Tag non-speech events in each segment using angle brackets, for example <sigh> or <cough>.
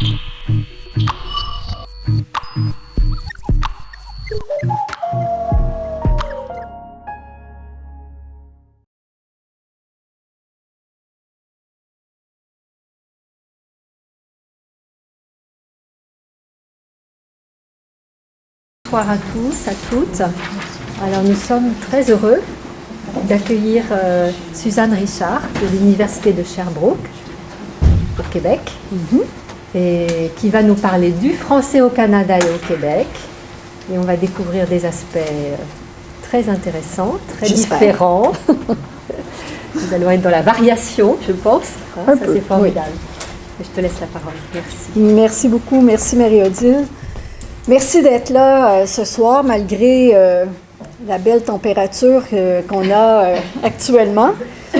Bonsoir à tous, à toutes. Alors nous sommes très heureux d'accueillir euh, Suzanne Richard de l'Université de Sherbrooke au Québec Mhm. Et qui va nous parler du français au Canada et au Québec. Et on va découvrir des aspects euh, très intéressants, très différents. <laughs> nous allons être dans la variation, je pense. Hein, Un Ça c'est formidable. Je te laisse la parole. Merci. Merci beaucoup, merci Marie-Odile. Merci d'être là euh, ce soir malgré euh, la belle température euh, qu'on a actuellement.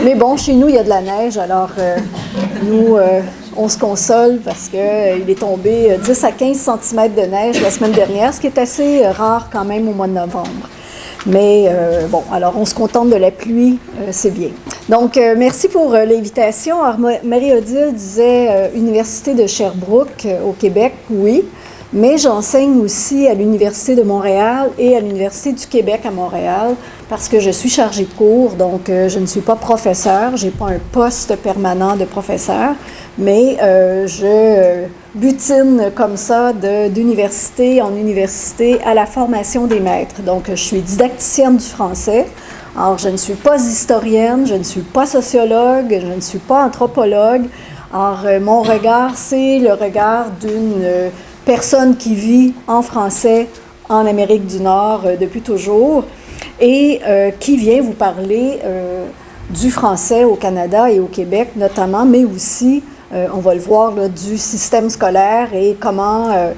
Mais bon, chez nous, il y a de la neige, alors nous, on se console parce qu'il est tombé euh, 10 à 15 cm de neige la semaine dernière, ce qui est assez euh, rare quand même au mois de novembre. Mais euh, bon, alors on se contente de la pluie, euh, c'est bien. Donc, euh, merci pour euh, l'invitation. Marie-Odile disait euh, Université de Sherbrooke euh, au Québec, oui, mais j'enseigne aussi à l'Université de Montréal et à l'Université du Québec à Montréal parce que je suis chargée de cours, donc euh, je ne suis pas professeur, je n'ai pas un poste permanent de professeur, mais euh, je butine comme ça d'université en université à la formation des maîtres. Donc, je suis didacticienne du français. Alors, je ne suis pas historienne, je ne suis pas sociologue, je ne suis pas anthropologue. Alors, euh, mon regard, c'est le regard d'une personne qui vit en français en Amérique du Nord euh, depuis toujours et euh, qui vient vous parler euh, du français au Canada et au Québec notamment, mais aussi, on va le voir, du système scolaire et comment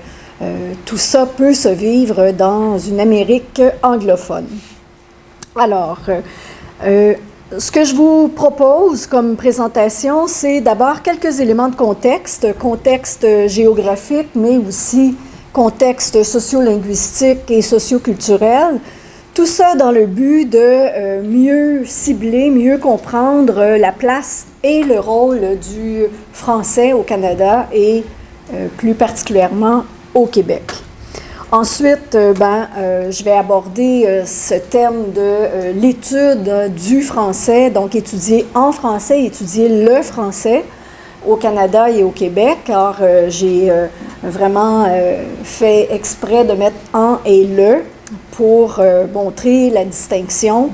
tout ça peut se vivre dans une Amérique anglophone. Alors, ce que je vous propose comme présentation, c'est d'abord quelques éléments de contexte, contexte géographique, mais aussi contexte sociolinguistique et socioculturel. Tout ça dans le but de euh, mieux cibler, mieux comprendre euh, la place et le rôle du français au Canada et euh, plus particulièrement au Québec. Ensuite, euh, ben, euh, je vais aborder euh, ce thème de l'étude du français, donc étudier en français, étudier le français au Canada et au Québec. Euh, j'ai vraiment fait exprès de mettre en et le pour montrer la distinction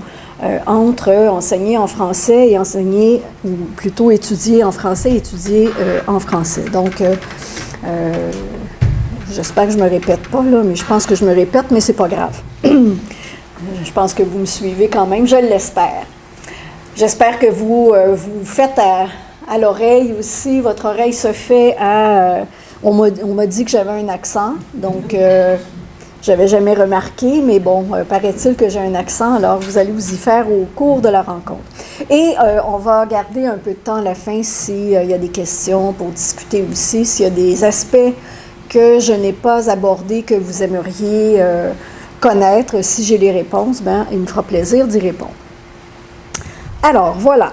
entre enseigner en français et enseigner, ou plutôt étudier en français étudier en français. Donc, J'espère que je me répète pas, là, mais je pense que je me répète, mais c'est pas grave. <clears throat> je pense que vous me suivez quand même, je l'espère. J'espère que vous euh, vous faites à, l'oreille aussi, votre oreille se fait à... euh, on m'a dit que j'avais un accent, donc euh, j'avais jamais remarqué, mais bon, euh, paraît-il que j'ai un accent, alors vous allez vous y faire au cours de la rencontre. Et on va garder un peu de temps à la fin s'il y a des questions pour discuter aussi, s'il y a des aspects que je n'ai pas abordé, que vous aimeriez euh, connaître. Si j'ai les réponses, ben, il me fera plaisir d'y répondre. Alors, voilà.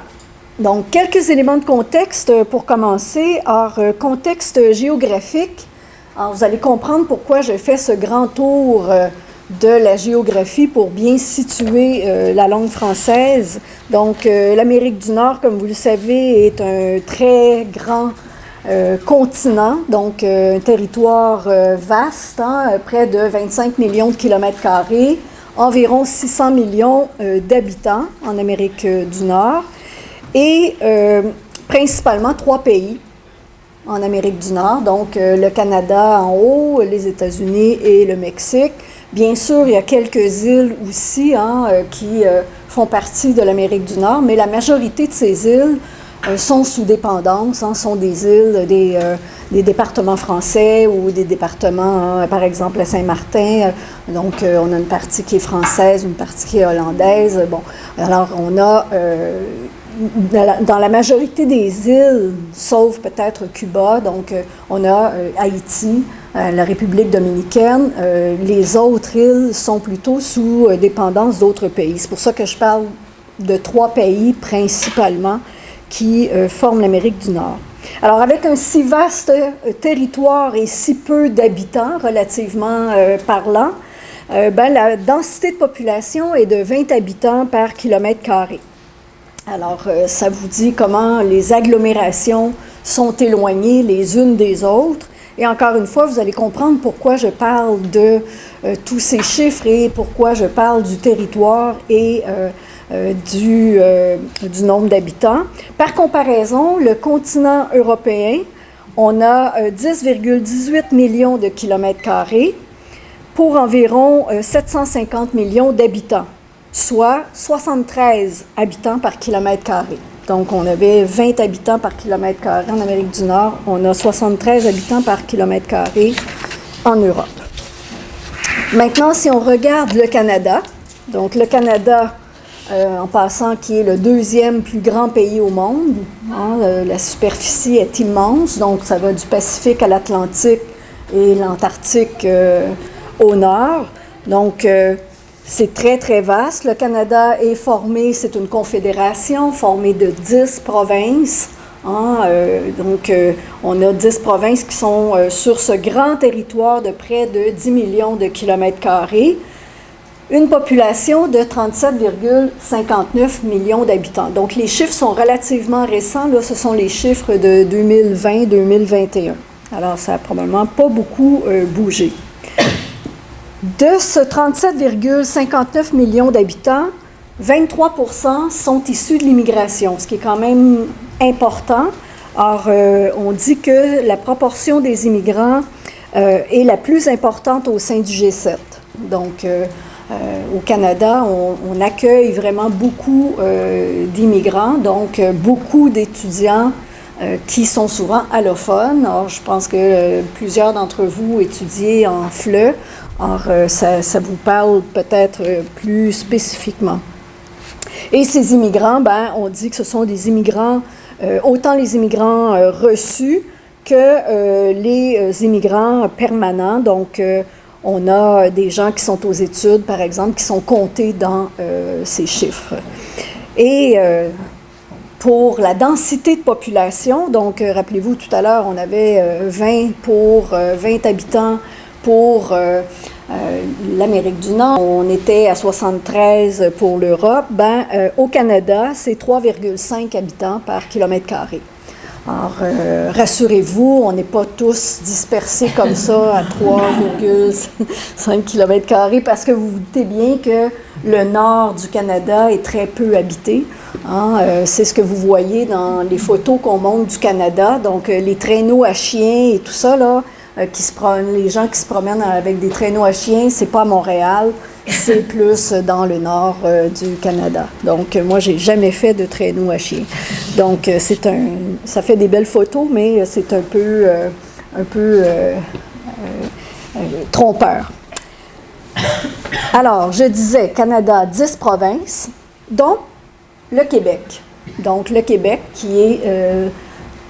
Donc, quelques éléments de contexte pour commencer. Alors, euh, contexte géographique. Alors, vous allez comprendre pourquoi je fais ce grand tour euh, de la géographie pour bien situer euh, la langue française. Donc, euh, l'Amérique du Nord, comme vous le savez, est un très grand euh, continent, donc euh, un territoire euh, vaste, hein, près de 25 millions de kilomètres carrés, environ 600 millions d'habitants en Amérique du Nord, et principalement trois pays en Amérique du Nord, donc le Canada en haut, les États-Unis et le Mexique. Bien sûr, il y a quelques îles aussi hein, qui font partie de l'Amérique du Nord, mais la majorité de ces îles sont sous dépendance, hein, sont des îles, des, euh, des départements français ou des départements, hein, par exemple à Saint-Martin. donc, euh, on a une partie qui est française, une partie qui est hollandaise. Bon, alors on a euh, dans la, majorité des îles, sauf peut-être Cuba, donc on a Haïti, la République dominicaine. Les autres îles sont plutôt sous dépendance d'autres pays. C'est pour ça que je parle de trois pays principalement qui euh, forment l'Amérique du Nord. Alors, avec un si vaste territoire et si peu d'habitants, relativement parlant, ben, la densité de population est de 20 habitants par kilomètre carré. Alors, ça vous dit comment les agglomérations sont éloignées les unes des autres. Et encore une fois, vous allez comprendre pourquoi je parle de euh, tous ces chiffres et pourquoi je parle du territoire et euh, euh, du, du, nombre d'habitants. Par comparaison, le continent européen, on a 10,18 millions de kilomètres carrés pour environ 750 millions d'habitants, soit 73 habitants par kilomètre carré. Donc, on avait 20 habitants par kilomètre carré en Amérique du Nord. On a 73 habitants par kilomètre carré en Europe. Maintenant, si on regarde le Canada, donc le Canada, euh, en passant, qui est le deuxième plus grand pays au monde, hein, la superficie est immense, donc ça va du Pacifique à l'Atlantique et l'Antarctique euh, au nord. Donc, euh, c'est très, très vaste. Le Canada est formé, c'est une confédération formée de 10 provinces. Hein, euh, donc, euh, on a 10 provinces qui sont euh, sur ce grand territoire de près de 10 millions de kilomètres carrés. Une population de 37,59 millions d'habitants. Donc, les chiffres sont relativement récents. Là, ce sont les chiffres de 2020-2021. Alors, ça n'a probablement pas beaucoup bougé. De ce 37,59 millions d'habitants, 23% sont issus de l'immigration, ce qui est quand même important. Or, euh, on dit que la proportion des immigrants euh, est la plus importante au sein du G7. Donc, euh, au Canada, on, on, accueille vraiment beaucoup d'immigrants, donc beaucoup d'étudiants qui sont souvent allophones. Or, je pense que plusieurs d'entre vous étudient en FLE. Or, euh, ça, vous parle peut-être euh, plus spécifiquement. Et ces immigrants, ben, on dit que ce sont des immigrants, euh, autant les immigrants reçus que les immigrants permanents. Donc, on a des gens qui sont aux études, par exemple, qui sont comptés dans ces chiffres. Et pour la densité de population, donc rappelez-vous tout à l'heure, on avait 20 pour 20 habitants pour euh, l'Amérique du Nord, on était à 73 pour l'Europe. Ben, euh, au Canada, c'est 3,5 habitants par kilomètre carré. Alors, euh, rassurez-vous, on n'est pas tous dispersés comme ça à 3,5 km parce que vous vous doutez bien que le nord du Canada est très peu habité. Hein. c'est ce que vous voyez dans les photos qu'on montre du Canada. Donc, les traîneaux à chiens et tout ça, là, euh, qui se les gens qui se promènent avec des traîneaux à chiens, c'est pas à Montréal, c'est <laughs> plus dans le nord euh, du Canada. Donc, euh, moi, j'ai jamais fait de traîneau à chiens. Donc, c'est un, ça fait des belles photos, mais c'est un peu, un peu trompeur. Alors, je disais Canada, 10 provinces, dont le Québec. Donc, le Québec qui est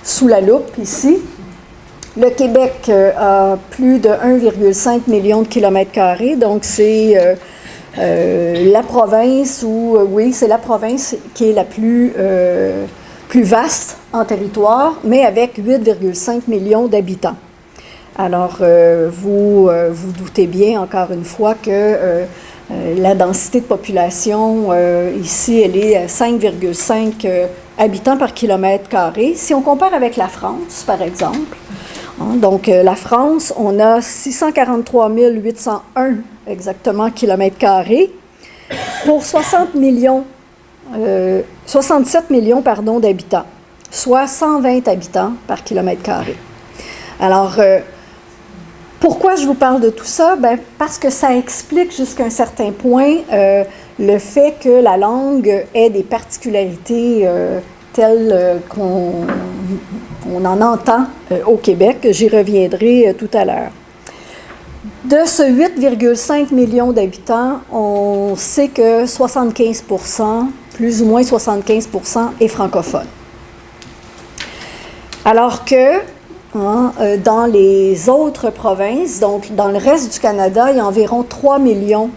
sous la loupe ici, le Québec euh, a plus de 1,5 million de kilomètres carrés, donc c'est euh, euh, la province où, oui, c'est la province qui est la plus, vaste en territoire, mais avec 8,5 millions d'habitants. Alors, vous vous doutez bien, encore une fois, que la densité de population ici, elle est à 5,5 habitants par kilomètre carré. Si on compare avec la France, par exemple, donc, euh, la France, on a 643 801 exactement kilomètres carrés pour 60 millions, 67 euh, millions pardon, d'habitants, soit 120 habitants par kilomètre carré. Alors, euh, pourquoi je vous parle de tout ça? Ben, parce que ça explique jusqu'à un certain point le fait que la langue ait des particularités telles qu'on on en entend euh, au Québec. J'y reviendrai euh, tout à l'heure. De ce 8,5 millions d'habitants, on sait que 75% plus ou moins 75% est francophone. Alors que hein, euh, dans les autres provinces, donc dans le reste du Canada, il y a environ 3 millions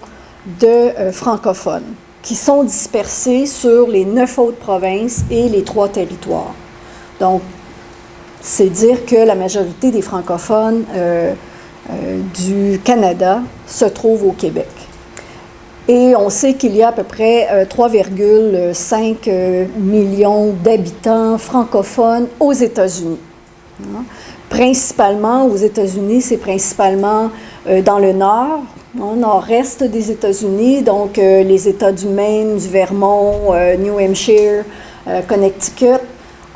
de francophones qui sont dispersés sur les neuf autres provinces et les trois territoires. Donc, c'est dire que la majorité des francophones du Canada se trouvent au Québec. Et on sait qu'il y a à peu près 3,5 millions d'habitants francophones aux États-Unis. Hein? Principalement aux États-Unis, c'est principalement dans le nord, nord-est des États-Unis, donc euh, les États du Maine, du Vermont, euh, New Hampshire, euh, Connecticut.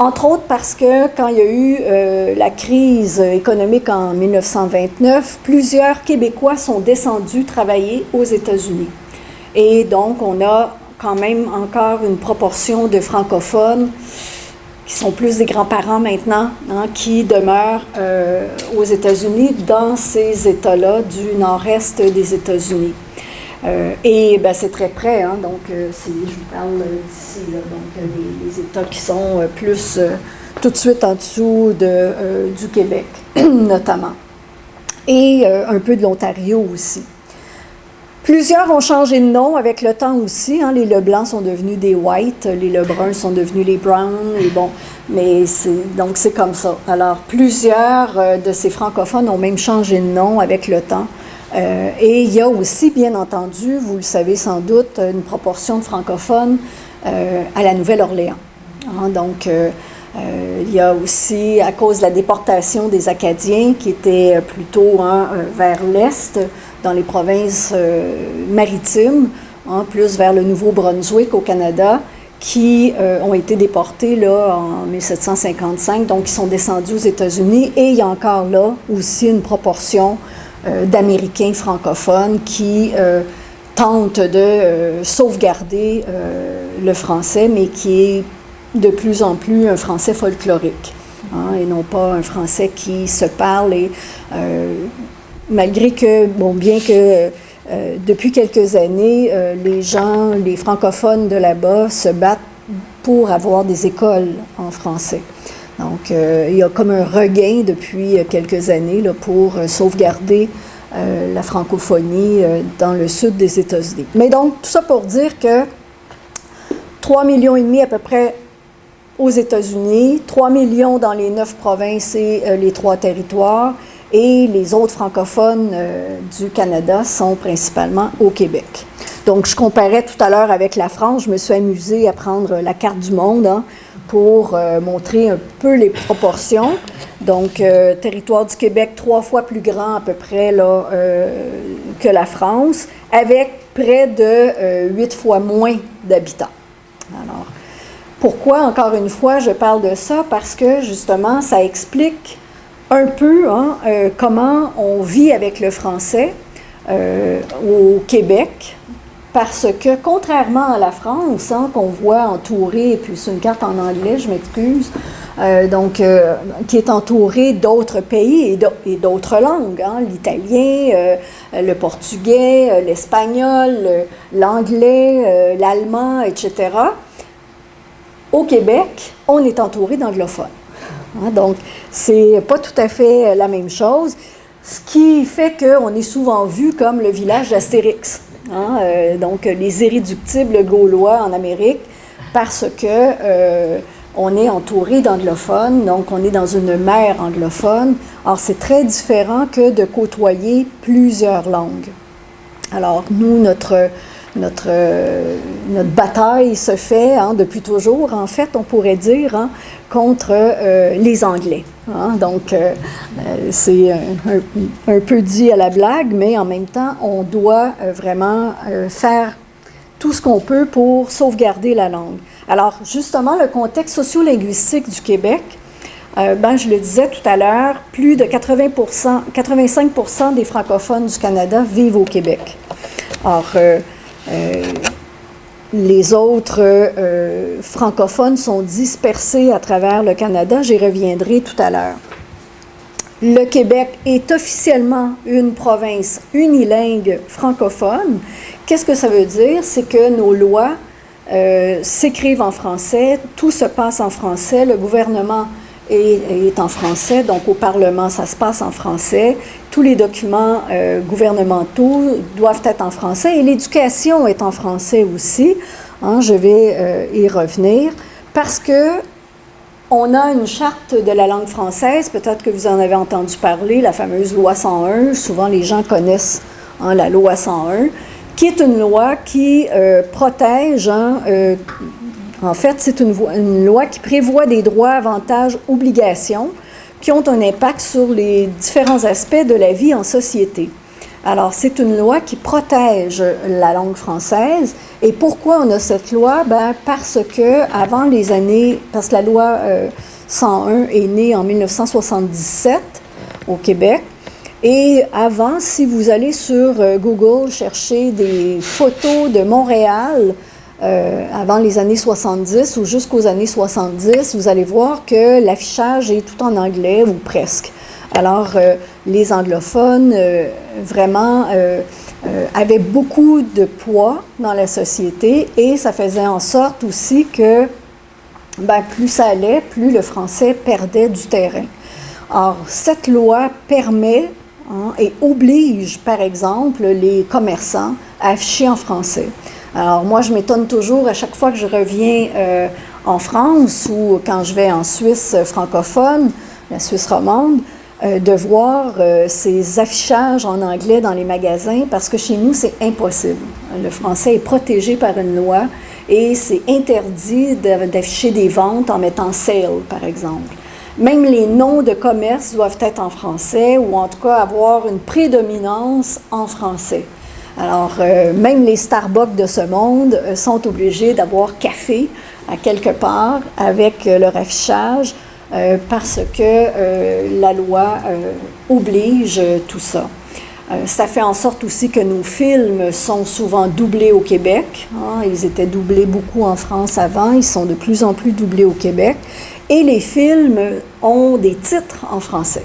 Entre autres parce que quand il y a eu la crise économique en 1929, plusieurs Québécois sont descendus travailler aux États-Unis. Et donc, on a quand même encore une proportion de francophones qui sont plus des grands-parents maintenant, hein, qui demeurent euh, aux États-Unis, dans ces États-là du nord-est des États-Unis. Euh, et ben, c'est très près, hein, donc euh, je vous parle d'ici, donc les, États qui sont plus tout de suite en dessous de, du Québec, <clears throat> notamment. Et un peu de l'Ontario aussi. Plusieurs ont changé de nom avec le temps aussi. Hein. Les Leblancs sont devenus des White, les Lebruns sont devenus les Brown, et bon, mais donc c'est comme ça. Alors, plusieurs euh, de ces francophones ont même changé de nom avec le temps. Euh, et il y a aussi, bien entendu, vous le savez sans doute, une proportion de francophones euh, à la Nouvelle-Orléans. Hein. donc, il y a aussi, à cause de la déportation des Acadiens, qui étaient plutôt hein, vers l'Est, dans les provinces euh, maritimes, hein, plus vers le Nouveau-Brunswick au Canada, qui euh, ont été déportés là, en 1755, donc ils sont descendus aux États-Unis. Et il y a encore là aussi une proportion euh, d'Américains francophones qui tentent de sauvegarder le français, mais qui est de plus en plus un français folklorique. Hein, et non pas un français qui se parle et malgré que, bon, bien que euh, depuis quelques années, euh, les gens, les francophones de là-bas se battent pour avoir des écoles en français. Donc, euh, il y a comme un regain depuis quelques années pour sauvegarder la francophonie dans le sud des États-Unis. Mais donc, tout ça pour dire que 3 millions et demi à peu près aux États-Unis, 3 millions dans les neuf provinces et les trois territoires, et les autres francophones euh, du Canada sont principalement au Québec. Donc, je comparais tout à l'heure avec la France. Je me suis amusée à prendre la carte du monde hein, pour euh, montrer un peu les proportions. Donc, euh, territoire du Québec trois fois plus grand à peu près là, que la France, avec près de huit fois moins d'habitants. Alors, pourquoi, encore une fois, je parle de ça? Parce que, justement, ça explique un peu hein, euh, comment on vit avec le français euh, au Québec, parce que contrairement à la France, hein, qu'on voit entourée, et puis c'est une carte en anglais, je m'excuse, euh, donc qui est entourée d'autres pays et d'autres langues, hein, l'italien, le portugais, l'espagnol, l'anglais, l'allemand, etc. Au Québec, on est entouré d'anglophones. Hein, donc, c'est pas tout à fait la même chose, ce qui fait qu'on est souvent vu comme le village d'Astérix. Hein, euh, donc, les irréductibles gaulois en Amérique, parce que euh, on est entouré d'anglophones, donc on est dans une mer anglophone. Alors, c'est très différent que de côtoyer plusieurs langues. Alors, nous, notre notre, euh, notre bataille se fait hein, depuis toujours, en fait, on pourrait dire, hein, contre euh, les Anglais. Hein. Donc, euh, c'est un, peu dit à la blague, mais en même temps, on doit vraiment faire tout ce qu'on peut pour sauvegarder la langue. Alors, justement, le contexte sociolinguistique du Québec, ben, je le disais tout à l'heure, plus de 80 85% des francophones du Canada vivent au Québec. Or, euh, les autres euh, francophones sont dispersés à travers le Canada. J'y reviendrai tout à l'heure. Le Québec est officiellement une province unilingue francophone. Qu'est-ce que ça veut dire? C'est que nos lois euh, s'écrivent en français, tout se passe en français, le gouvernement est, en français, donc au Parlement, ça se passe en français. Tous les documents euh, gouvernementaux doivent être en français et l'éducation est en français aussi. Hein, je vais euh, y revenir parce que On a une charte de la langue française, peut-être que vous en avez entendu parler, la fameuse loi 101. Souvent, les gens connaissent hein, la loi 101, qui est une loi qui euh, protège, hein, en fait, c'est une, loi qui prévoit des droits, avantages, obligations qui ont un impact sur les différents aspects de la vie en société. Alors, c'est une loi qui protège la langue française. Et pourquoi on a cette loi? Ben, parce que avant les années, parce que la loi 101 euh, est née en 1977 au Québec. Et avant, si vous allez sur euh, Google chercher des photos de Montréal, euh, avant les années 70 ou jusqu'aux années 70, vous allez voir que l'affichage est tout en anglais ou presque. Alors, euh, les anglophones, euh, vraiment, avaient beaucoup de poids dans la société et ça faisait en sorte aussi que ben, plus ça allait, plus le français perdait du terrain. Or, cette loi permet hein, et oblige, par exemple, les commerçants à afficher en français. Alors, moi, je m'étonne toujours à chaque fois que je reviens en France ou quand je vais en Suisse francophone, la Suisse romande, euh, de voir euh, ces affichages en anglais dans les magasins parce que chez nous, c'est impossible. Le français est protégé par une loi et c'est interdit d'afficher des ventes en mettant sale, par exemple. Même les noms de commerce doivent être en français ou en tout cas avoir une prédominance en français. Alors, euh, même les Starbucks de ce monde sont obligés d'avoir café à quelque part avec leur affichage euh, parce que euh, la loi euh, oblige tout ça. ça fait en sorte aussi que nos films sont souvent doublés au Québec. Hein. Ils étaient doublés beaucoup en France avant, ils sont de plus en plus doublés au Québec. Et les films ont des titres en français.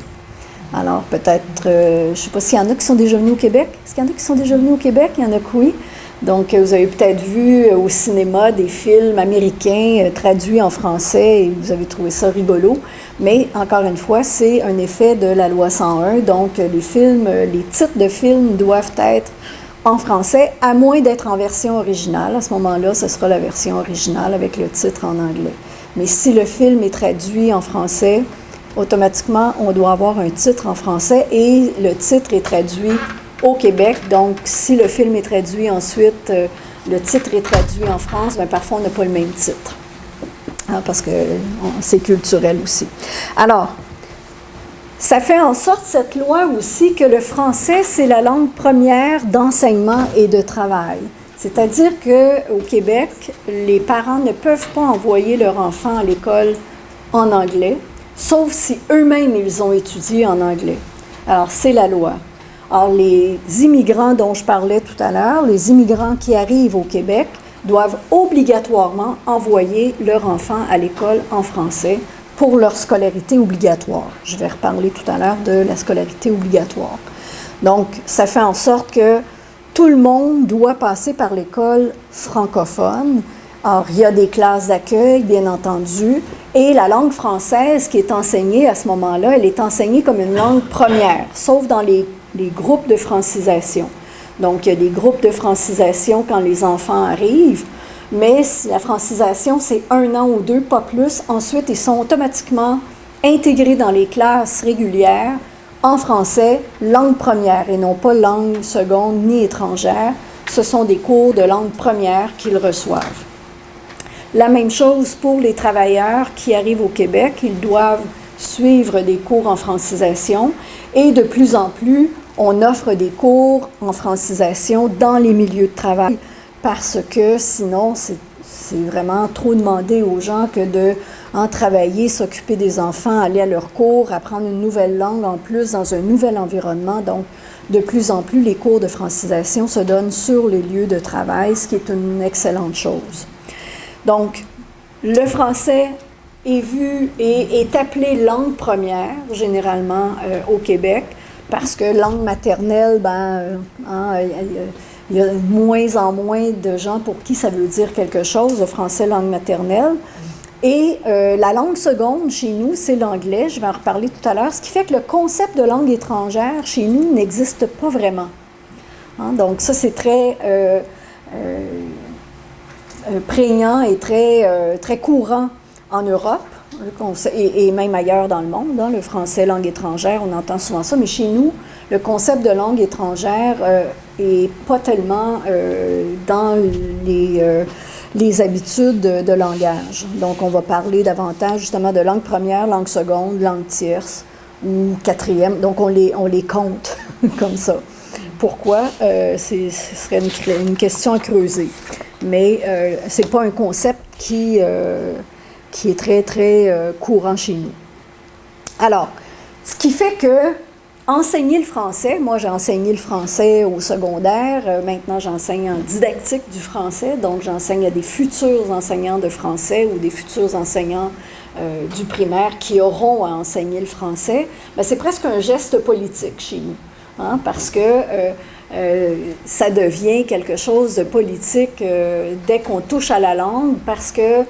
Alors peut-être, je ne sais pas s'il y en a qui sont déjà venus au Québec. Est-ce qu'il y en a qui sont déjà venus au Québec? Il y en a que oui. Donc, vous avez peut-être vu euh, au cinéma des films américains euh, traduits en français et vous avez trouvé ça rigolo. Mais encore une fois, c'est un effet de la loi 101. Donc, les films, euh, les titres de films doivent être en français, à moins d'être en version originale. À ce moment-là, ce sera la version originale avec le titre en anglais. Mais si le film est traduit en français, automatiquement, on doit avoir un titre en français et le titre est traduit au Québec. Donc, si le film est traduit ensuite, euh, le titre est traduit en France, bien, parfois on n'a pas le même titre. Hein, parce que c'est culturel aussi. Alors, ça fait en sorte, cette loi aussi, que le français, c'est la langue première d'enseignement et de travail. C'est-à-dire qu'au Québec, les parents ne peuvent pas envoyer leur enfant à l'école en anglais, sauf si eux-mêmes ils ont étudié en anglais. Alors, c'est la loi. Or, les immigrants dont je parlais tout à l'heure, les immigrants qui arrivent au Québec, doivent obligatoirement envoyer leur enfant à l'école en français pour leur scolarité obligatoire. Je vais reparler tout à l'heure de la scolarité obligatoire. Donc, ça fait en sorte que tout le monde doit passer par l'école francophone. Or, il y a des classes d'accueil, bien entendu, et la langue française qui est enseignée à ce moment-là, elle est enseignée comme une langue première, sauf dans les les groupes de francisation. Donc, il y a des groupes de francisation quand les enfants arrivent, mais la francisation, c'est un an ou deux, pas plus. Ensuite, ils sont automatiquement intégrés dans les classes régulières en français, langue première, et non pas langue seconde ni étrangère. Ce sont des cours de langue première qu'ils reçoivent. La même chose pour les travailleurs qui arrivent au Québec, ils doivent suivre des cours en francisation et de plus en plus, on offre des cours en francisation dans les milieux de travail parce que sinon, c'est vraiment trop demander aux gens que de travailler, s'occuper des enfants, aller à leurs cours, apprendre une nouvelle langue en plus dans un nouvel environnement. Donc, de plus en plus, les cours de francisation se donnent sur les lieux de travail, ce qui est une excellente chose. Donc, le français est vu et est appelé langue première, généralement euh, au Québec parce que langue maternelle, ben, euh, hein, il y a de moins en moins de gens pour qui ça veut dire quelque chose, le français langue maternelle. Et euh, la langue seconde chez nous, c'est l'anglais, je vais en reparler tout à l'heure, ce qui fait que le concept de langue étrangère chez nous n'existe pas vraiment. Hein, donc ça, c'est très prégnant et très, très courant en Europe. et, même ailleurs dans le monde, hein, le français langue étrangère, on entend souvent ça, mais chez nous, le concept de langue étrangère n'est pas tellement dans les les habitudes de, langage. Donc, on va parler davantage justement de langue première, langue seconde, langue tierce ou quatrième. Donc, on les, on les compte <laughs> comme ça. Pourquoi? Euh, ce serait une, question à creuser. Mais euh, ce n'est pas un concept qui, euh, qui est très, très euh, courant chez nous. Alors, ce qui fait que enseigner le français. Moi, j'ai enseigné le français au secondaire. Maintenant, j'enseigne en didactique du français. Donc, j'enseigne à des futurs enseignants de français ou des futurs enseignants du primaire qui auront à enseigner le français. Ben, c'est presque un geste politique chez nous, hein, parce que euh, ça devient quelque chose de politique dès qu'on touche à la langue, parce que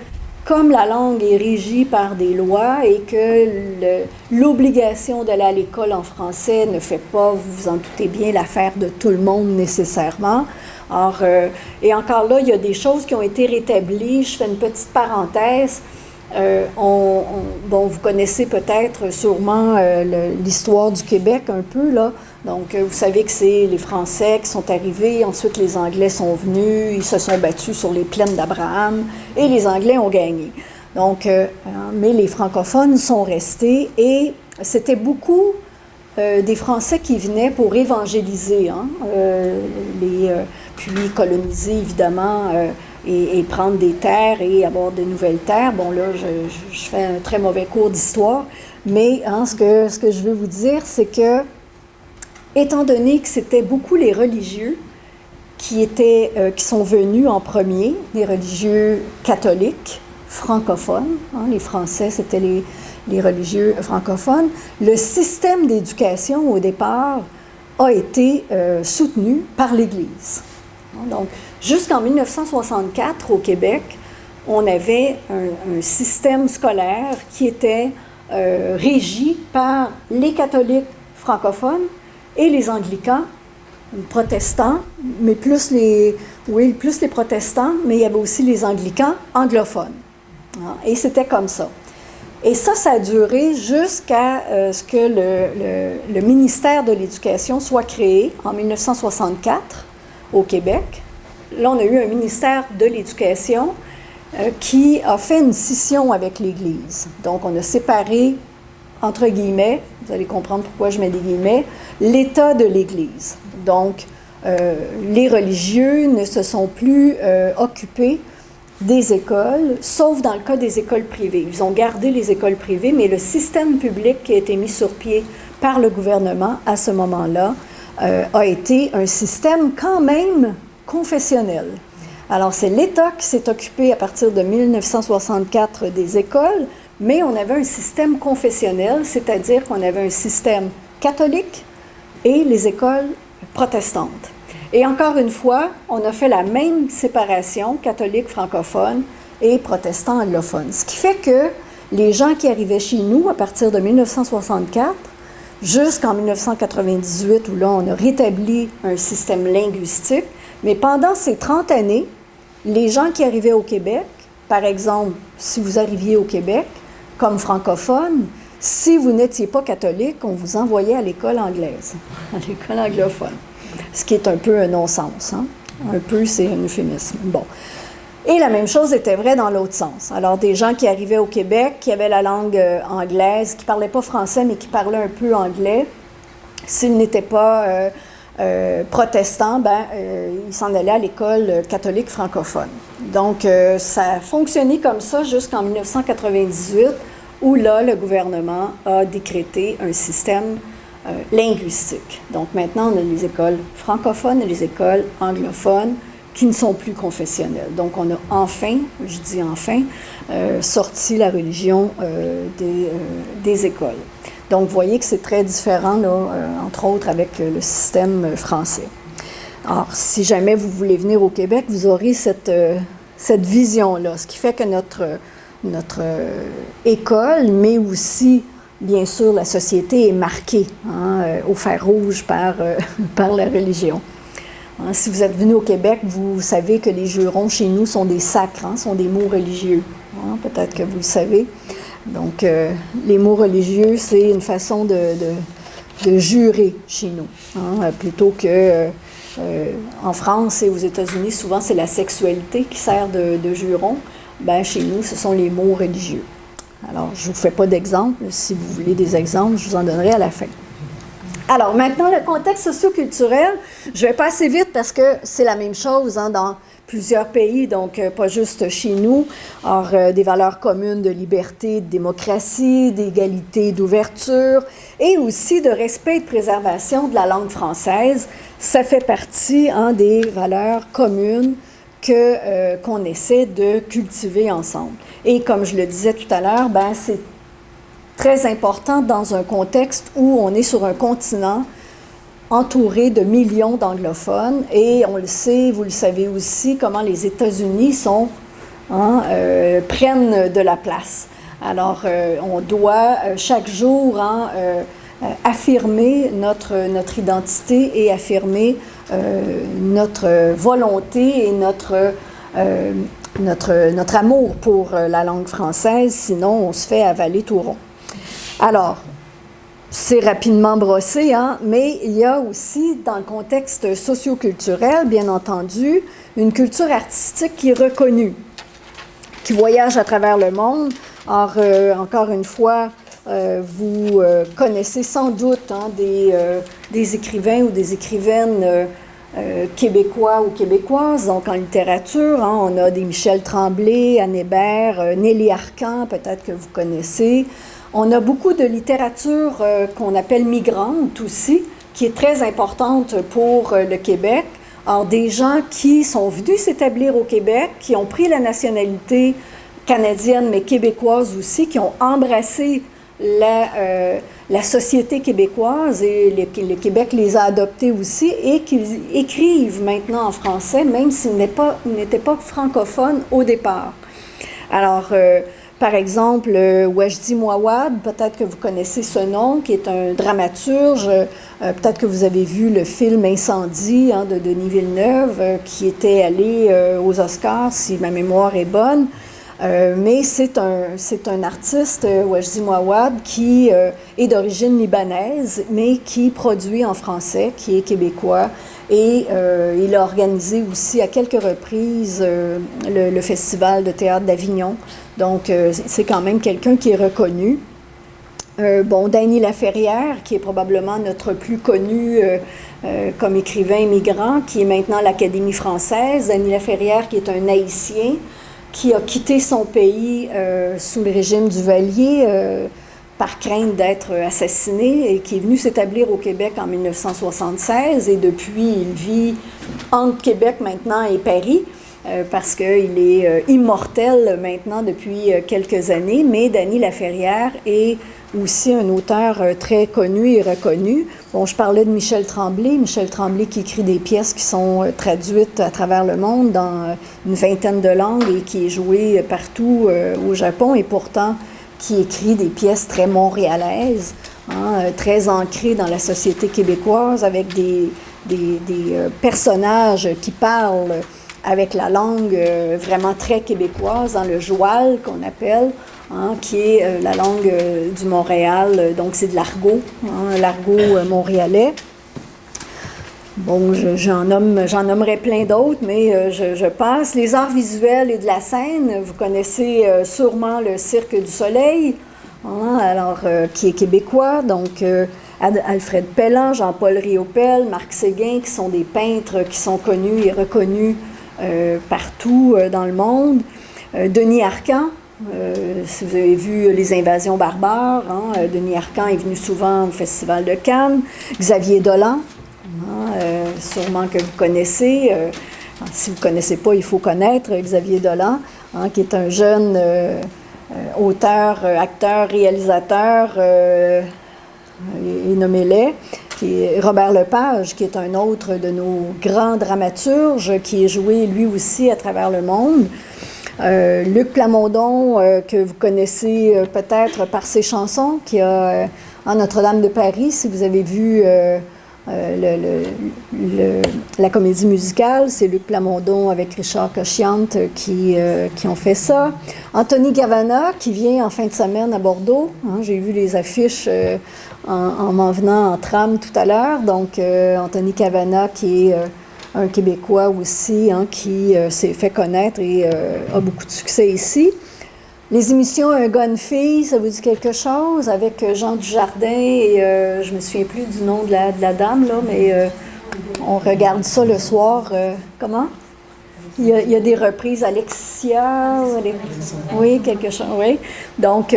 comme la langue est régie par des lois et que l'obligation d'aller à l'école en français ne fait pas, vous vous en doutez bien, l'affaire de tout le monde nécessairement. Or, euh, et encore là, il y a des choses qui ont été rétablies. Je fais une petite parenthèse. Euh, on, bon, vous connaissez peut-être sûrement euh, l'histoire du Québec un peu, là. Donc, euh, vous savez que c'est les Français qui sont arrivés, ensuite les Anglais sont venus, ils se sont battus sur les plaines d'Abraham et les Anglais ont gagné. Donc, hein, mais les francophones sont restés et c'était beaucoup des Français qui venaient pour évangéliser, hein, puis coloniser évidemment et, prendre des terres et avoir de nouvelles terres. Bon, là, je, fais un très mauvais cours d'histoire, mais hein, ce, que, ce que je veux vous dire, c'est que, étant donné que c'était beaucoup les religieux qui, étaient, euh, qui sont venus en premier, les religieux catholiques, francophones, hein, les Français, c'était les, les religieux francophones, le système d'éducation au départ a été euh, soutenu par l'Église. Donc, jusqu'en 1964, au Québec, on avait un, système scolaire qui était euh, régi par les catholiques francophones et les anglicans, protestants, mais plus les, oui, plus les protestants, mais il y avait aussi les anglicans anglophones. Ah, et c'était comme ça. Et ça, ça a duré jusqu'à euh, ce que le ministère de l'Éducation soit créé en 1964 au Québec. Là, on a eu un ministère de l'Éducation euh, qui a fait une scission avec l'Église. Donc, on a séparé, entre guillemets, vous allez comprendre pourquoi je mets des guillemets, l'État de l'Église. Donc, euh, les religieux ne se sont plus euh, occupés des écoles, sauf dans le cas des écoles privées. Ils ont gardé les écoles privées, mais le système public qui a été mis sur pied par le gouvernement à ce moment-là a été un système quand même confessionnel. Alors, c'est l'État qui s'est occupé à partir de 1964 des écoles, mais on avait un système confessionnel, c'est-à-dire qu'on avait un système catholique et les écoles protestantes. Et encore une fois, on a fait la même séparation catholique francophone et protestant anglophone. Ce qui fait que les gens qui arrivaient chez nous à partir de 1964 jusqu'en 1998, où là on a rétabli un système linguistique, mais pendant ces 30 années, les gens qui arrivaient au Québec, par exemple, si vous arriviez au Québec comme francophone, si vous n'étiez pas catholique, on vous envoyait à l'école anglaise, <laughs> à l'école anglophone. Ce qui est un peu un non-sens. Hein? Un peu, c'est un euphémisme. Bon. Et la même chose était vraie dans l'autre sens. Alors, des gens qui arrivaient au Québec, qui avaient la langue euh, anglaise, qui ne parlaient pas français, mais qui parlaient un peu anglais, s'ils n'étaient pas euh, euh, protestants, ben, ils s'en allaient à l'école catholique francophone. Donc, ça a fonctionné comme ça jusqu'en 1998, où là, le gouvernement a décrété un système linguistique. Donc, maintenant, on a les écoles francophones et les écoles anglophones qui ne sont plus confessionnelles. Donc, on a enfin, je dis enfin, sorti la religion des, des écoles. Donc, vous voyez que c'est très différent, là, euh, entre autres, avec euh, le système euh, français. Alors, si jamais vous voulez venir au Québec, vous aurez cette, cette vision-là, ce qui fait que notre, notre école, mais aussi, bien sûr, la société est marquée hein, au fer rouge par, <laughs> par la religion. Hein, si vous êtes venu au Québec, vous savez que les jurons chez nous sont des sacres, hein, sont des mots religieux. Peut-être que vous le savez. Donc, les mots religieux, c'est une façon de, de, jurer chez nous, hein, plutôt que en France et aux États-Unis, souvent c'est la sexualité qui sert de, de juron. Ben, chez nous, ce sont les mots religieux. Alors, je ne vous fais pas d'exemple. Si vous voulez des exemples, je vous en donnerai à la fin. Alors, maintenant, le contexte socioculturel, je vais passer vite parce que c'est la même chose hein, dans plusieurs pays, donc euh, pas juste chez nous. Alors, euh, des valeurs communes de liberté, de démocratie, d'égalité, d'ouverture et aussi de respect et de préservation de la langue française. Ça fait partie hein, des valeurs communes euh, qu'on essaie de cultiver ensemble. Et comme je le disais tout à l'heure, ben, c'est très important dans un contexte où on est sur un continent entouré de millions d'anglophones et on le sait, vous le savez aussi, comment les États-Unis hein, euh, prennent de la place. Alors, euh, on doit chaque jour hein, affirmer notre, identité et affirmer euh, notre volonté et notre, euh, amour pour euh, la langue française, sinon on se fait avaler tout rond. Alors, c'est rapidement brossé, hein, mais il y a aussi, dans le contexte socioculturel, bien entendu, une culture artistique qui est reconnue, qui voyage à travers le monde. Or, encore une fois, vous connaissez sans doute hein, des, des, écrivains ou des écrivaines euh, québécois ou québécoises. Donc, en littérature, hein, on a des Michel Tremblay, Anne Hébert, euh, Nelly Arcan, peut-être que vous connaissez. On a beaucoup de littérature euh, qu'on appelle migrante aussi, qui est très importante pour le Québec. Alors, des gens qui sont venus s'établir au Québec, qui ont pris la nationalité canadienne, mais québécoise aussi, qui ont embrassé la, euh, la société québécoise et le, Québec les a adoptés aussi et qu'ils écrivent maintenant en français, même s'ils n'étaient pas, pas francophones au départ. Alors, euh, par exemple, euh, Wajdi Mouawad, peut-être que vous connaissez ce nom, qui est un dramaturge. peut-être que vous avez vu le film Incendie hein, de Denis Villeneuve, qui était allé aux Oscars, si ma mémoire est bonne. Euh, mais c'est un, artiste, euh, Wajdi Mouawad, qui euh, est d'origine libanaise, mais qui produit en français, qui est québécois. Et il a organisé aussi à quelques reprises le, Festival de théâtre d'Avignon. Donc, c'est quand même quelqu'un qui est reconnu. bon, Danny Laferrière, qui est probablement notre plus connu comme écrivain migrant, qui est maintenant à l'Académie française. Danny Laferrière, qui est un haïtien, qui a quitté son pays euh, sous le régime du Valier euh, par crainte d'être assassiné et qui est venu s'établir au Québec en 1976 et depuis il vit entre Québec maintenant et Paris euh, parce qu'il est immortel maintenant depuis quelques années, mais Dany Laferrière est aussi un auteur euh, très connu et reconnu. Bon, je parlais de Michel Tremblay. Michel Tremblay qui écrit des pièces qui sont euh, traduites à travers le monde dans euh, une vingtaine de langues et qui est joué partout au Japon et pourtant qui écrit des pièces très montréalaises, hein, très ancrées dans la société québécoise avec des, des personnages qui parlent avec la langue vraiment très québécoise, dans le joual qu'on appelle. Hein, qui est euh, la langue euh, du Montréal. Donc, c'est de l'argot, hein, l'argot euh, montréalais. Bon, j'en nommerai plein d'autres, mais je, passe. Les arts visuels et de la scène, vous connaissez sûrement le Cirque du Soleil, hein, alors, qui est québécois. Donc, Alfred Pellan, Jean-Paul Riopel, Marc Séguin, qui sont des peintres qui sont connus et reconnus partout dans le monde. Denis Arcan, euh, si vous avez vu Les Invasions barbares, hein, euh, Denis Arcan est venu souvent au Festival de Cannes. Xavier Dolan, hein, euh, sûrement que vous connaissez. si vous ne connaissez pas, il faut connaître Xavier Dolan, hein, qui est un jeune auteur, acteur, réalisateur, et, nommez-les. Robert Lepage, qui est un autre de nos grands dramaturges, qui est joué lui aussi à travers le monde. Euh, Luc Plamondon, euh, que vous connaissez euh, peut-être par ses chansons, qui a en Notre-Dame de Paris, si vous avez vu la comédie musicale, c'est Luc Plamondon avec Richard Cochiante qui, qui ont fait ça. Anthony Gavana qui vient en fin de semaine à Bordeaux. Hein, j'ai vu les affiches en, m'en venant en tram tout à l'heure. Donc, Anthony Cavana qui est un Québécois aussi hein, qui s'est fait connaître et a beaucoup de succès ici. Les émissions Un gars, fille, ça vous dit quelque chose? Avec euh, Jean Dujardin et euh, je me souviens plus du nom de la, dame, là, mais euh, on regarde ça le soir. comment? Il y, a, il y, a, des reprises. Alexia? Oui, quelque chose, oui. Donc,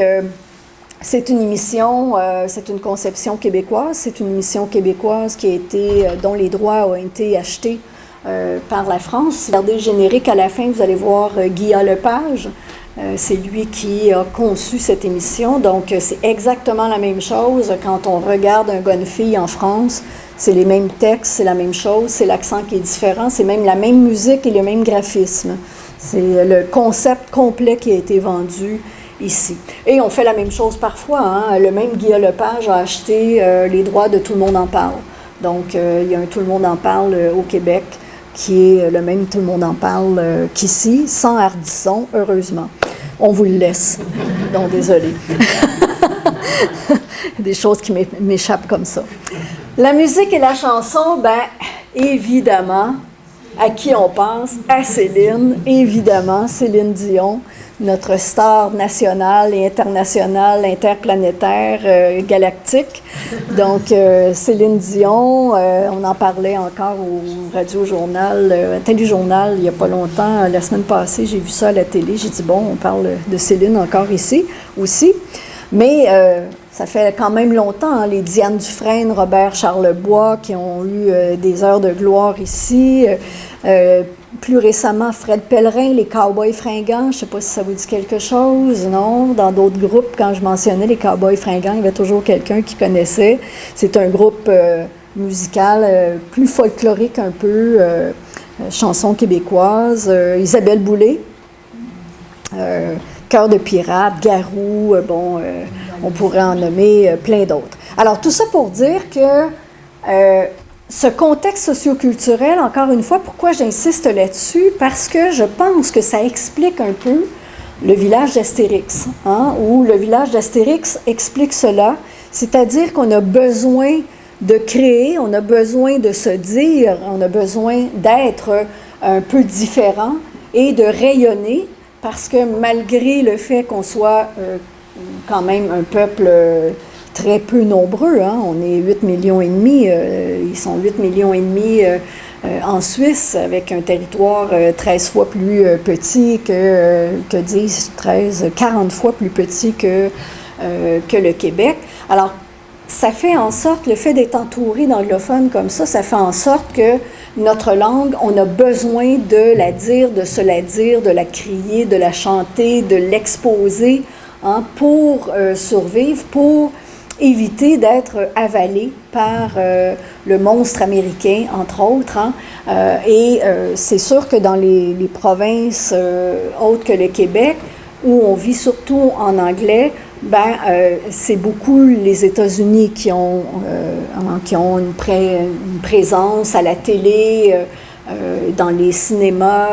c'est une émission, c'est une conception québécoise. C'est une émission québécoise qui a été, dont les droits ont été achetés par la France. Regardez le générique à la fin, vous allez voir Guillaume Lepage. Euh, c'est lui qui a conçu cette émission. Donc, euh, c'est exactement la même chose quand on regarde un gars, fille en France. C'est les mêmes textes, c'est la même chose, c'est l'accent qui est différent, c'est même la même musique et le même graphisme. C'est le concept complet qui a été vendu ici. Et on fait la même chose parfois. Hein. Le même Guillaume Lepage a acheté euh, les droits de Tout le monde en parle. Donc, il y a un Tout le monde en parle au Québec qui est le même Tout le monde en parle qu'ici, sans hardisson, heureusement on vous le laisse. Donc, désolé. <laughs> Des choses qui m'échappent comme ça. La musique et la chanson, ben, évidemment, à qui on pense? À Céline, évidemment, Céline Dion notre star nationale et internationale, interplanétaire, euh, galactique. Donc, euh, Céline Dion, euh, on en parlait encore au Radio-Journal, Téléjournal, il n'y a pas longtemps, la semaine passée, j'ai vu ça à la télé. J'ai dit, bon, on parle de Céline encore ici aussi. Mais ça fait quand même longtemps, hein, les Diane Dufresne, Robert Charlebois, qui ont eu des heures de gloire ici plus récemment, Fred Pellerin, les Cowboys fringants, je ne sais pas si ça vous dit quelque chose, non? Dans d'autres groupes, quand je mentionnais les Cowboys fringants, il y avait toujours quelqu'un qui connaissait. C'est un groupe euh, musical euh, plus folklorique un peu, euh, chanson québécoise. Isabelle Boulay, Cœur de pirate, Garou, bon, on pourrait en nommer plein d'autres. Alors, tout ça pour dire que ce contexte socioculturel, encore une fois, pourquoi j'insiste là-dessus? Parce que je pense que ça explique un peu le village d'Astérix, hein, où le village d'Astérix explique cela, c'est-à-dire qu'on a besoin de créer, on a besoin de se dire, on a besoin d'être un peu différent et de rayonner, parce que malgré le fait qu'on soit euh, quand même un peuple très peu nombreux. Hein. On est 8 millions et demi. Euh, ils sont 8 millions et demi euh, euh, en Suisse, avec un territoire 13 fois plus petit que, que 10, 13, 40 fois plus petit que, que le Québec. Alors, ça fait en sorte, le fait d'être entouré d'anglophones comme ça, ça fait en sorte que notre langue, on a besoin de la dire, de se la dire, de la crier, de la chanter, de l'exposer hein, pour survivre, pour éviter d'être avalé par euh, le monstre américain, entre autres. Hein. Euh, et euh, c'est sûr que dans les, provinces autres que le Québec, où on vit surtout en anglais, ben, c'est beaucoup les États-Unis qui ont, hein, qui ont une, une, présence à la télé, dans les cinémas,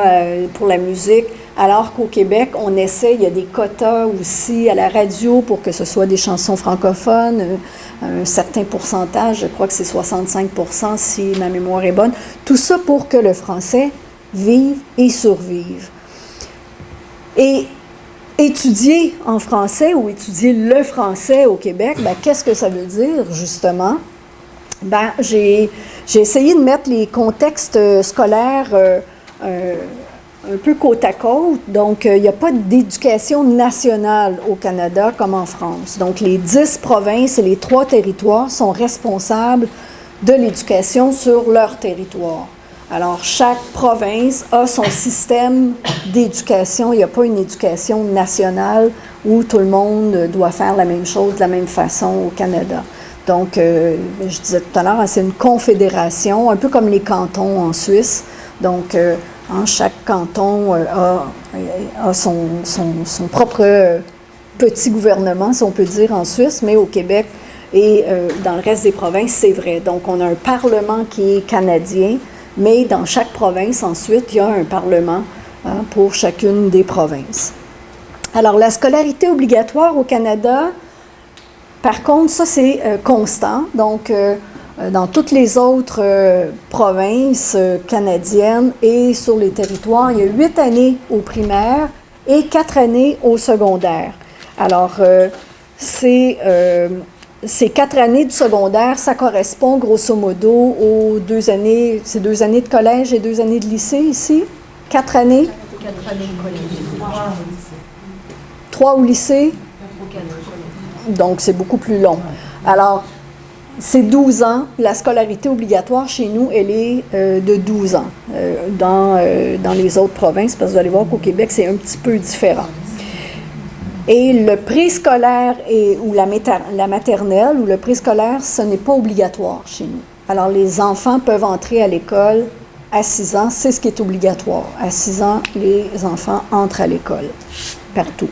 pour la musique. Alors qu'au Québec, on essaie, il y a des quotas aussi à la radio pour que ce soit des chansons francophones, euh, un certain pourcentage, je crois que c'est 65% si ma mémoire est bonne. Tout ça pour que le français vive et survive. Et étudier en français ou étudier le français au Québec, ben, qu'est-ce que ça veut dire justement? Ben, j'ai essayé de mettre les contextes scolaires euh, euh, un peu côte à côte. Donc, euh, il n'y a pas d'éducation nationale au Canada comme en France. Donc, les dix provinces et les trois territoires sont responsables de l'éducation sur leur territoire. Alors, chaque province a son système d'éducation. Il n'y a pas une éducation nationale où tout le monde doit faire la même chose de la même façon au Canada. Donc, euh, je disais tout à l'heure, c'est une confédération, un peu comme les cantons en Suisse. Donc, euh, Hein, chaque canton euh, a, son, propre petit gouvernement, si on peut dire, en Suisse, mais au Québec, Et dans le reste des provinces, c'est vrai. Donc, on a un Parlement qui est canadien, mais dans chaque province, ensuite, il y a un Parlement hein, pour chacune des provinces. Alors, la scolarité obligatoire au Canada, par contre, ça, c'est constant. Donc, euh, dans toutes les autres euh, provinces euh, canadiennes et sur les territoires, il y a huit années au primaire et quatre années au secondaire. Alors, ces, quatre années du secondaire, ça correspond grosso modo aux deux années, c'est deux années de collège et deux années de lycée ici? Quatre années? Trois au lycée? Donc, c'est beaucoup plus long. Alors, c'est 12 ans. La scolarité obligatoire chez nous, elle est euh, de 12 ans. Euh, dans, euh, dans les autres provinces, parce que vous allez voir qu'au Québec, c'est un petit peu différent. Et le préscolaire ou la, la maternelle ou le préscolaire, ce n'est pas obligatoire chez nous. Alors, les enfants peuvent entrer à l'école à 6 ans, c'est ce qui est obligatoire. À 6 ans, les enfants entrent à l'école, partout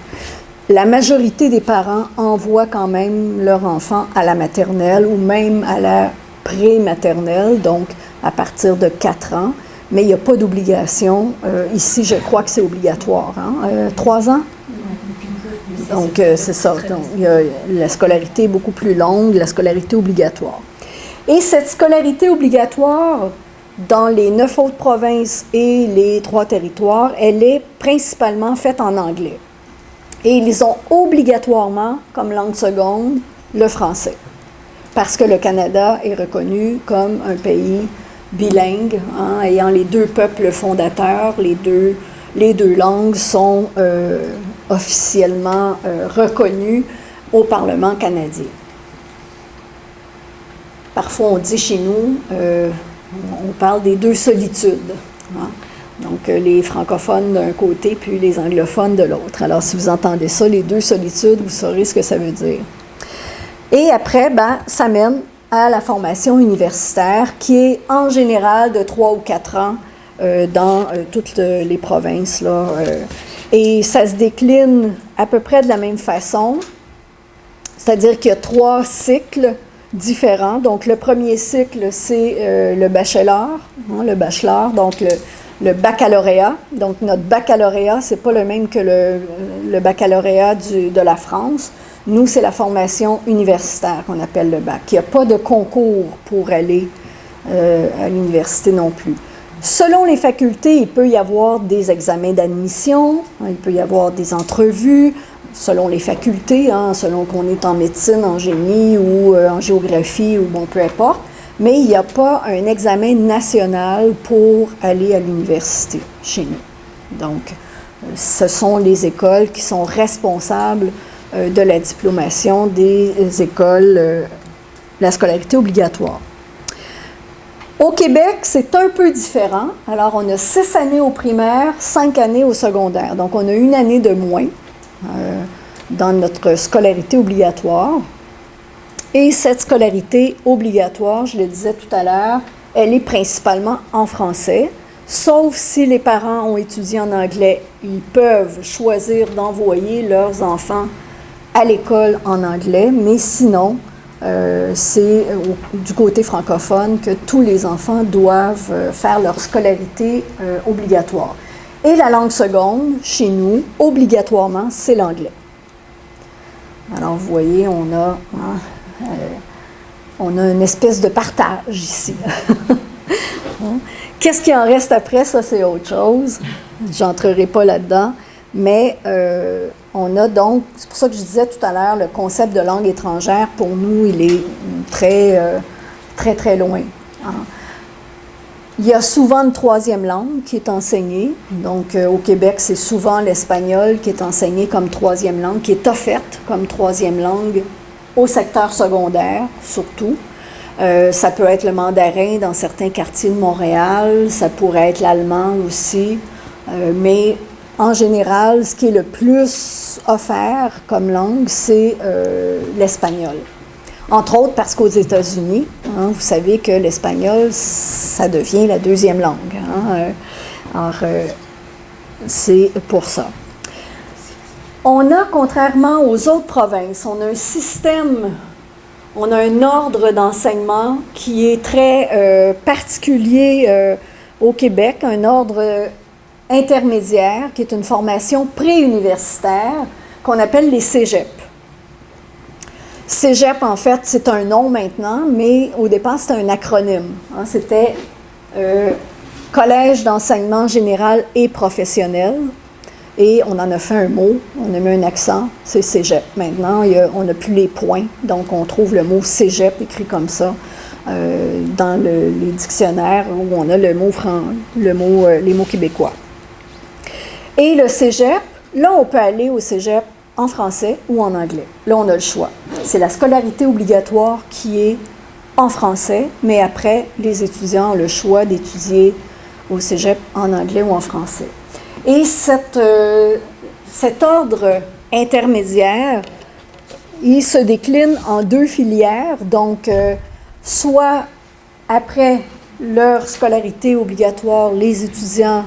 la majorité des parents envoient quand même leur enfant à la maternelle ou même à la pré-maternelle, donc à partir de 4 ans, mais il n'y a pas d'obligation. Euh, ici, je crois que c'est obligatoire. Hein? Euh, 3 ans? Donc, euh, c'est ça. Donc, la scolarité est beaucoup plus longue, la scolarité obligatoire. Et cette scolarité obligatoire, dans les neuf autres provinces et les trois territoires, elle est principalement faite en anglais. Et ils ont obligatoirement comme langue seconde le français, parce que le Canada est reconnu comme un pays bilingue, hein, ayant les deux peuples fondateurs, les deux, langues sont euh, officiellement euh, reconnues au Parlement canadien. Parfois, on dit chez nous, euh, on parle des deux solitudes. Hein. Donc, euh, les francophones d'un côté, puis les anglophones de l'autre. Alors, si vous entendez ça, les deux solitudes, vous saurez ce que ça veut dire. Et après, ben, ça mène à la formation universitaire, qui est en général de trois ou quatre ans euh, dans euh, toutes les provinces. Là, et ça se décline à peu près de la même façon, c'est-à-dire qu'il y a trois cycles différents. Donc, le premier cycle, c'est le bachelor, hein, le donc le, le baccalauréat. Donc, notre baccalauréat, ce n'est pas le même que le, baccalauréat de la France. Nous, c'est la formation universitaire qu'on appelle le bac. Il n'y a pas de concours pour aller euh, à l'université non plus. Selon les facultés, il peut y avoir des examens d'admission, il peut y avoir des entrevues, selon les facultés, hein, selon qu'on est en médecine, en génie ou euh, en géographie ou bon, peu importe mais il n'y a pas un examen national pour aller à l'université chez nous. Donc, euh, ce sont les écoles qui sont responsables euh, de la diplomation des écoles, euh, la scolarité obligatoire. Au Québec, c'est un peu différent. Alors, on a six années au primaire, cinq années au secondaire. Donc, on a une année de moins dans notre scolarité obligatoire. Et cette scolarité obligatoire, je le disais tout à l'heure, elle est principalement en français, sauf si les parents ont étudié en anglais. Ils peuvent choisir d'envoyer leurs enfants à l'école en anglais, mais sinon, euh, c'est du côté francophone que tous les enfants doivent euh, faire leur scolarité euh, obligatoire. Et la langue seconde, chez nous, obligatoirement, c'est l'anglais. Alors, vous voyez, on a hein, on a une espèce de partage ici. <laughs> Hein? Qu'est-ce qui en reste après, ça c'est autre chose. J'entrerai pas là-dedans. Mais euh, on a donc, c'est pour ça que je disais tout à l'heure, le concept de langue étrangère, pour nous, il est très, euh, très, très loin. Hein? Il y a souvent une troisième langue qui est enseignée. Donc, au Québec, c'est souvent l'espagnol qui est enseigné comme troisième langue, qui est offerte comme troisième langue au secteur secondaire surtout. Euh, ça peut être le mandarin dans certains quartiers de Montréal, ça pourrait être l'allemand aussi, euh, mais en général, ce qui est le plus offert comme langue, c'est euh, l'espagnol. Entre autres parce qu'aux États-Unis, hein, vous savez que l'espagnol, ça devient la deuxième langue. Hein, alors, c'est pour ça. On a, contrairement aux autres provinces, on a un système on a un ordre d'enseignement qui est très euh, particulier euh, au Québec, un ordre intermédiaire qui est une formation préuniversitaire qu'on appelle les cégep. Cégep, en fait, c'est un nom maintenant, mais au départ, c'était un acronyme. Hein. c'était euh, Collège d'enseignement général et professionnel. Et on en a fait un mot, on a mis un accent, c'est cégep. Maintenant, on n'a plus les points, donc on trouve le mot cégep écrit comme ça euh, dans les dictionnaires où on a le mot, le mot euh, les mots québécois. Et le cégep, là, on peut aller au cégep en français ou en anglais. Là, on a le choix. C'est la scolarité obligatoire qui est en français, mais après, les étudiants ont le choix d'étudier au cégep en anglais ou en français. Et euh, cet ordre intermédiaire, il se décline en deux filières, donc euh, soit après leur scolarité obligatoire, les étudiants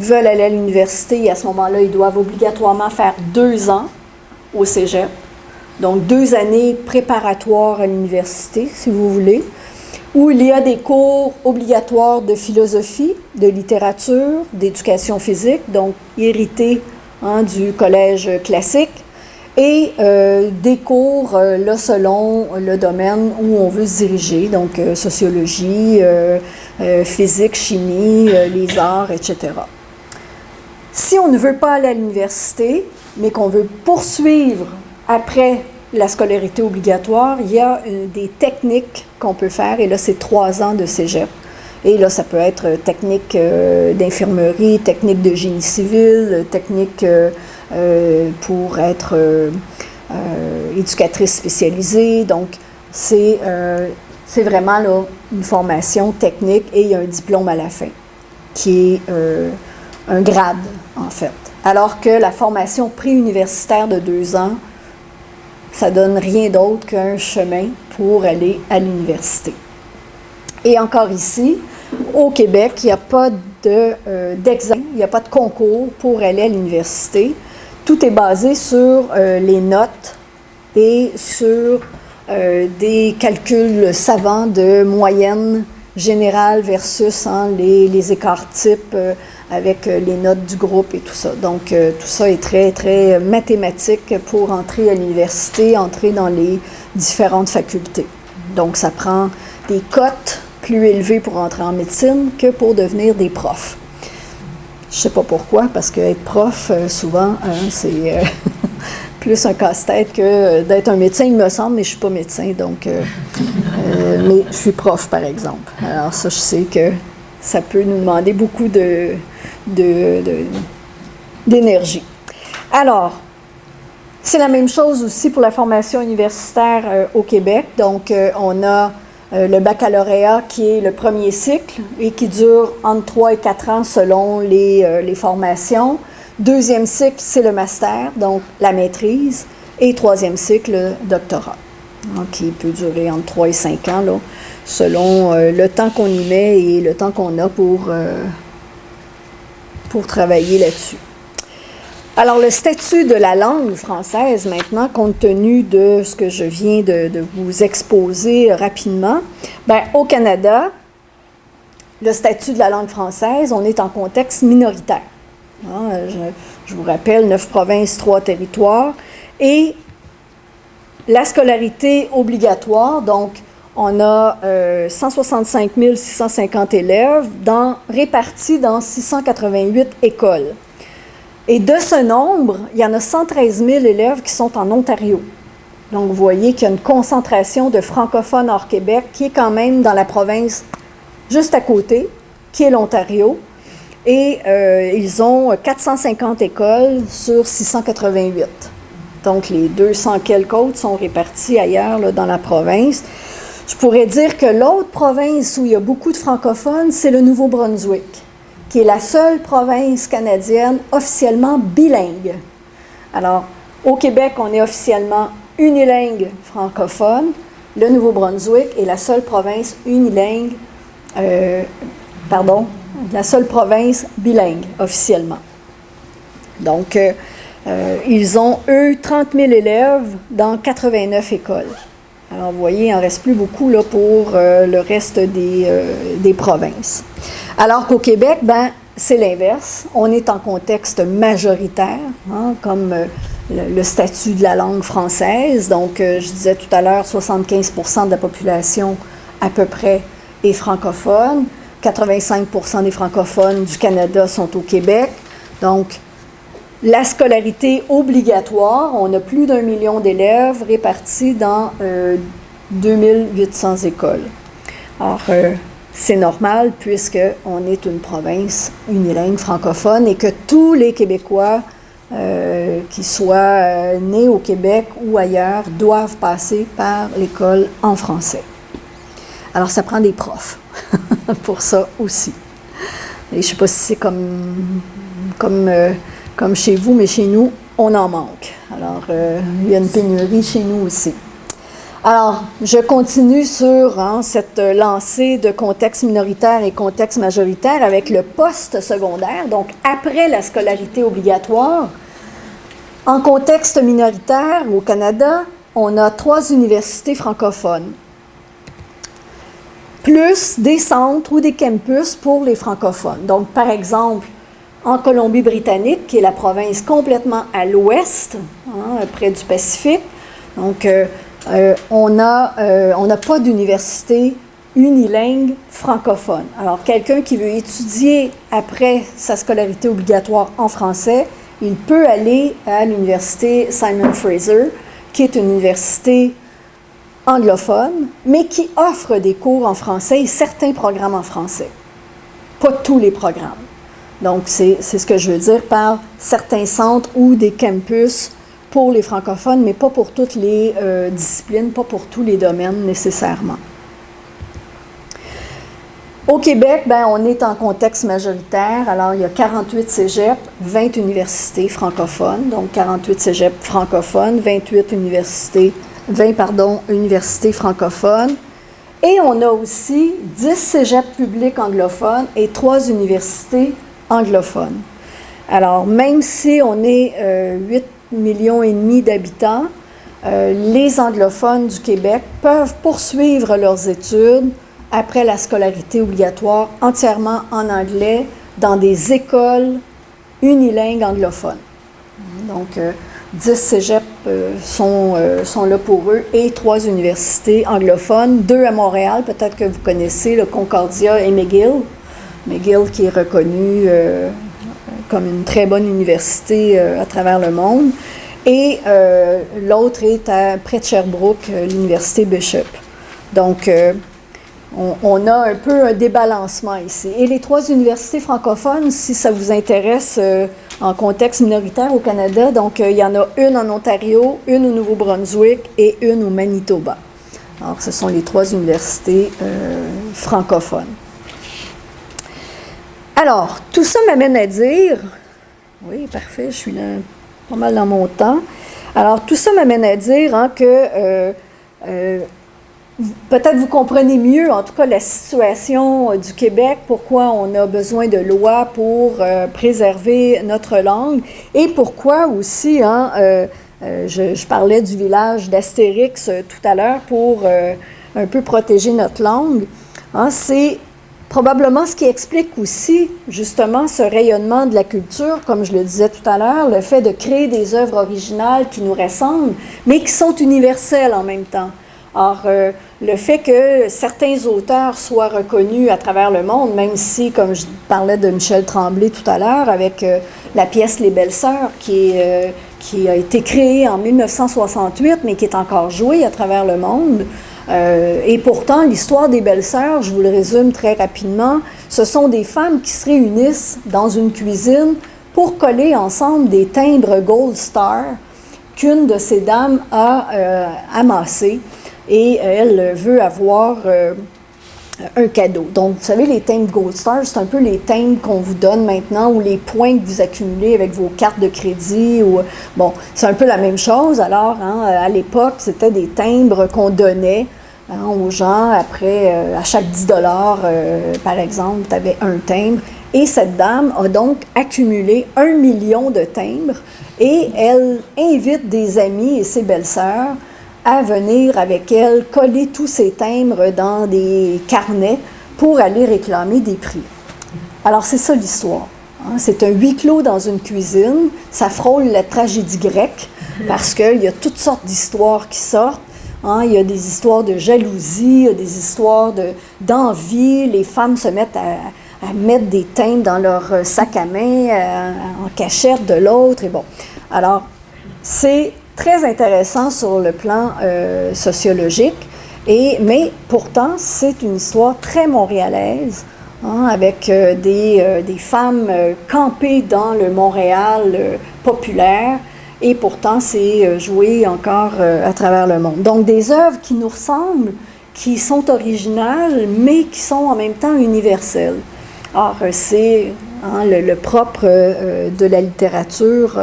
veulent aller à l'université et à ce moment-là, ils doivent obligatoirement faire deux ans au cégep. Donc, deux années préparatoires à l'université, si vous voulez, où il y a des cours obligatoires de philosophie, de littérature, d'éducation physique, donc hérités hein, du collège classique, et euh, des cours euh, là, selon le domaine où on veut se diriger, donc euh, sociologie, physique, chimie, les arts, etc. Si on ne veut pas aller à l'université, mais qu'on veut poursuivre après la scolarité obligatoire, il y a euh, des techniques qu'on peut faire, et là, c'est trois ans de cégep. Et là, ça peut être technique euh, d'infirmerie, technique de génie civil, technique euh, pour être éducatrice spécialisée. Donc, c'est vraiment là, une formation technique et il y a un diplôme à la fin, qui est un grade, en fait. Alors que la formation préuniversitaire de deux ans, ça donne rien d'autre qu'un chemin pour aller à l'université. Et encore ici, au Québec, il n'y a pas euh, d'examen, il n'y a pas de concours pour aller à l'université. Tout est basé sur euh, les notes et sur euh, des calculs savants de moyenne générale versus hein, les, les, écarts types avec euh, les notes du groupe et tout ça. Donc, euh, tout ça est très, très mathématique pour entrer à l'université, entrer dans les différentes facultés. Donc, ça prend des cotes plus élevées pour entrer en médecine que pour devenir des profs. Je sais pas pourquoi, parce qu'être prof, euh, souvent, hein, c'est <laughs> plus un casse-tête que d'être un médecin, il me semble, mais je suis pas médecin, donc... mais je suis prof, par exemple. Alors ça, je sais que ça peut nous demander beaucoup de, d'énergie. Alors, c'est la même chose aussi pour la formation universitaire euh, au Québec. Donc, euh, on a euh, le baccalauréat qui est le premier cycle et qui dure entre 3 et 4 ans selon les, les formations. Deuxième cycle, c'est le master, donc la maîtrise. Et troisième cycle, le doctorat, qui peut durer entre 3 et 5 ans, là, selon le temps qu'on y met et le temps qu'on a pour pour travailler là-dessus. Alors, le statut de la langue française, maintenant, compte tenu de ce que je viens de, vous exposer rapidement, ben, au Canada, le statut de la langue française, on est en contexte minoritaire. Hein, je, vous rappelle, neuf provinces, trois territoires, et la scolarité obligatoire, donc on a 165 euh, 650 élèves répartis dans 688 écoles. Et de ce nombre, il y en a 113 000 élèves qui sont en Ontario. Donc, vous voyez qu'il y a une concentration de francophones hors Québec qui est quand même dans la province juste à côté, qui est l'Ontario. Et euh, ils ont 450 écoles sur 688. Donc, les 200 quelques autres sont répartis ailleurs dans la province. Je pourrais dire que l'autre province où il y a beaucoup de francophones, c'est le Nouveau-Brunswick, qui est la seule province canadienne officiellement bilingue. Alors, au Québec, on est officiellement unilingue francophone. Le Nouveau-Brunswick est la seule province unilingue, euh, pardon, la seule province bilingue officiellement. Donc, euh, euh, ils ont, eux, 30 000 élèves dans 89 écoles. Alors, vous voyez, il n'en reste plus beaucoup là, pour le reste des, des, provinces. Alors qu'au Québec, ben, c'est l'inverse. On est en contexte majoritaire, hein, comme le, statut de la langue française. Donc, je disais tout à l'heure, 75 de la population à peu près est francophone. 85% des francophones du Canada sont au Québec. Donc, la scolarité obligatoire, on a plus d'un million d'élèves répartis dans 2800 euh, écoles. Alors, euh, c'est normal puisqu'on est une province unilingue francophone et que tous les Québécois euh, qui soient nés au Québec ou ailleurs doivent passer par l'école en français. Alors, ça prend des profs <laughs> pour ça aussi. Et je ne sais pas si c'est comme, comme, euh, comme chez vous, mais chez nous, on en manque. Alors, euh, il y a une pénurie chez nous aussi. Alors, je continue sur hein, cette lancée de contexte minoritaire et contexte majoritaire avec le poste secondaire, donc après la scolarité obligatoire. En contexte minoritaire, au Canada, on a trois universités francophones plus des centres ou des campus pour les francophones. Donc, par exemple, en Colombie-Britannique, qui est la province complètement à l'ouest, hein, près du Pacifique, donc euh, euh, on n'a euh, pas d'université unilingue francophone. Alors, quelqu'un qui veut étudier après sa scolarité obligatoire en français, il peut aller à l'université Simon Fraser, qui est une université anglophone, mais qui offre des cours en français et certains programmes en français. Pas tous les programmes. Donc, c'est ce que je veux dire par certains centres ou des campus pour les francophones, mais pas pour toutes les euh, disciplines, pas pour tous les domaines nécessairement. Au Québec, ben, on est en contexte majoritaire. Alors, il y a 48 cégeps, 20 universités francophones, donc 48 cégeps francophones, 28 universités 20 pardon, universités francophones. Et on a aussi 10 cégeps publics anglophones et 3 universités anglophones. Alors, même si on est 8 euh, millions et demi d'habitants, euh, les anglophones du Québec peuvent poursuivre leurs études après la scolarité obligatoire entièrement en anglais dans des écoles unilingues anglophones. Donc, euh, 10 cégeps euh, sont, euh, sont là pour eux et trois universités anglophones, deux à Montréal, peut-être que vous connaissez, le Concordia et McGill. McGill qui est reconnu euh, comme une très bonne université à travers le monde. Et l'autre est à, près de Sherbrooke, l'université Bishop. Donc, on, a un peu un débalancement ici. Et les trois universités francophones, si ça vous intéresse en contexte minoritaire au Canada. Donc, euh, il y en a une en Ontario, une au Nouveau-Brunswick et une au Manitoba. Alors, ce sont les trois universités euh, francophones. Alors, tout ça m'amène à dire, oui, parfait, je suis là, pas mal dans mon temps. Alors, tout ça m'amène à dire hein, que euh, peut-être vous comprenez mieux, en tout cas, la situation euh, du Québec, pourquoi on a besoin de lois pour euh, préserver notre langue et pourquoi aussi, hein, euh, je, parlais du village d'Astérix tout à l'heure pour un peu protéger notre langue. Hein, c'est probablement ce qui explique aussi justement ce rayonnement de la culture, comme je le disais tout à l'heure, le fait de créer des œuvres originales qui nous ressemblent, mais qui sont universelles en même temps. Or, euh, le fait que certains auteurs soient reconnus à travers le monde, même si, comme je parlais de Michel Tremblay tout à l'heure, avec euh, la pièce Les Belles Sœurs, qui, euh, qui a été créée en 1968, mais qui est encore jouée à travers le monde. Et pourtant, l'histoire des Belles Sœurs, je vous le résume très rapidement, ce sont des femmes qui se réunissent dans une cuisine pour coller ensemble des timbres Gold Star qu'une de ces dames a amassés. Et elle veut avoir euh, un cadeau. Donc, vous savez, les timbres Gold Star, c'est un peu les timbres qu'on vous donne maintenant ou les points que vous accumulez avec vos cartes de crédit. Ou, bon, c'est un peu la même chose. Alors, hein, à l'époque, c'était des timbres qu'on donnait hein, aux gens. Après, euh, à chaque 10 dollars, euh, par exemple, tu avais un timbre. Et cette dame a donc accumulé un million de timbres et elle invite des amis et ses belles-sœurs à venir avec elle coller tous ces timbres dans des carnets pour aller réclamer des prix. Alors c'est ça l'histoire. Hein. C'est un huis clos dans une cuisine. Ça frôle la tragédie grecque parce qu'il y a toutes sortes d'histoires qui sortent. Hein. Il y a des histoires de jalousie, y a des histoires d'envie. les femmes se mettent à, mettre des timbres dans leur sac à main euh, en cachette de l'autre. Et bon, alors c'est très intéressant sur le plan euh, sociologique. Et, mais pourtant, c'est une histoire très montréalaise, hein, avec euh, des, euh, des, femmes campées dans le Montréal populaire. Et pourtant, c'est joué encore à travers le monde. Donc, des œuvres qui nous ressemblent, qui sont originales, mais qui sont en même temps universelles. Or, c'est hein, le, propre de la littérature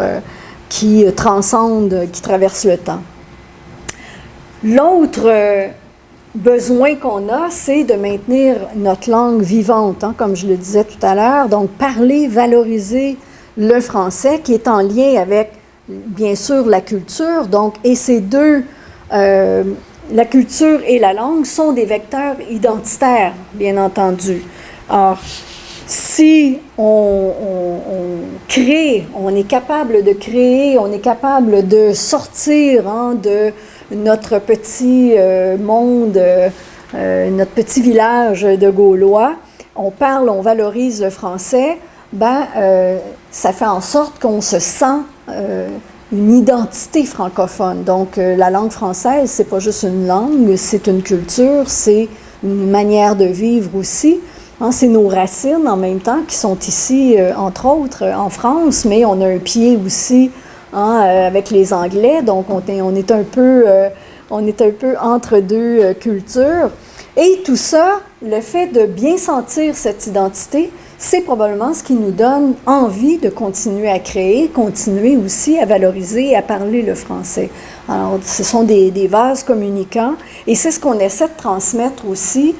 qui transcende, qui traverse le temps. L'autre euh, besoin qu'on a, c'est de maintenir notre langue vivante, hein, comme je le disais tout à l'heure. Donc, parler, valoriser le français qui est en lien avec, bien sûr, la culture. Donc, et ces deux, euh, la culture et la langue, sont des vecteurs identitaires, bien entendu. Alors, si on est capable de créer, on est capable de sortir hein, de notre petit euh, monde, euh, notre petit village de Gaulois, on parle, on valorise le français, ben, euh, ça fait en sorte qu'on se sent une identité francophone. Donc, la langue française, c'est pas juste une langue, c'est une culture, c'est une manière de vivre aussi. Hein, c'est nos racines en même temps qui sont ici, euh, entre autres, en France, mais on a un pied aussi hein, euh, avec les Anglais, donc on est, on est, un, peu, euh, on est un peu entre deux cultures. Et tout ça, le fait de bien sentir cette identité, c'est probablement ce qui nous donne envie de continuer à créer, continuer aussi à valoriser et à parler le français. Alors, ce sont des vases communicants et c'est ce qu'on essaie de transmettre aussi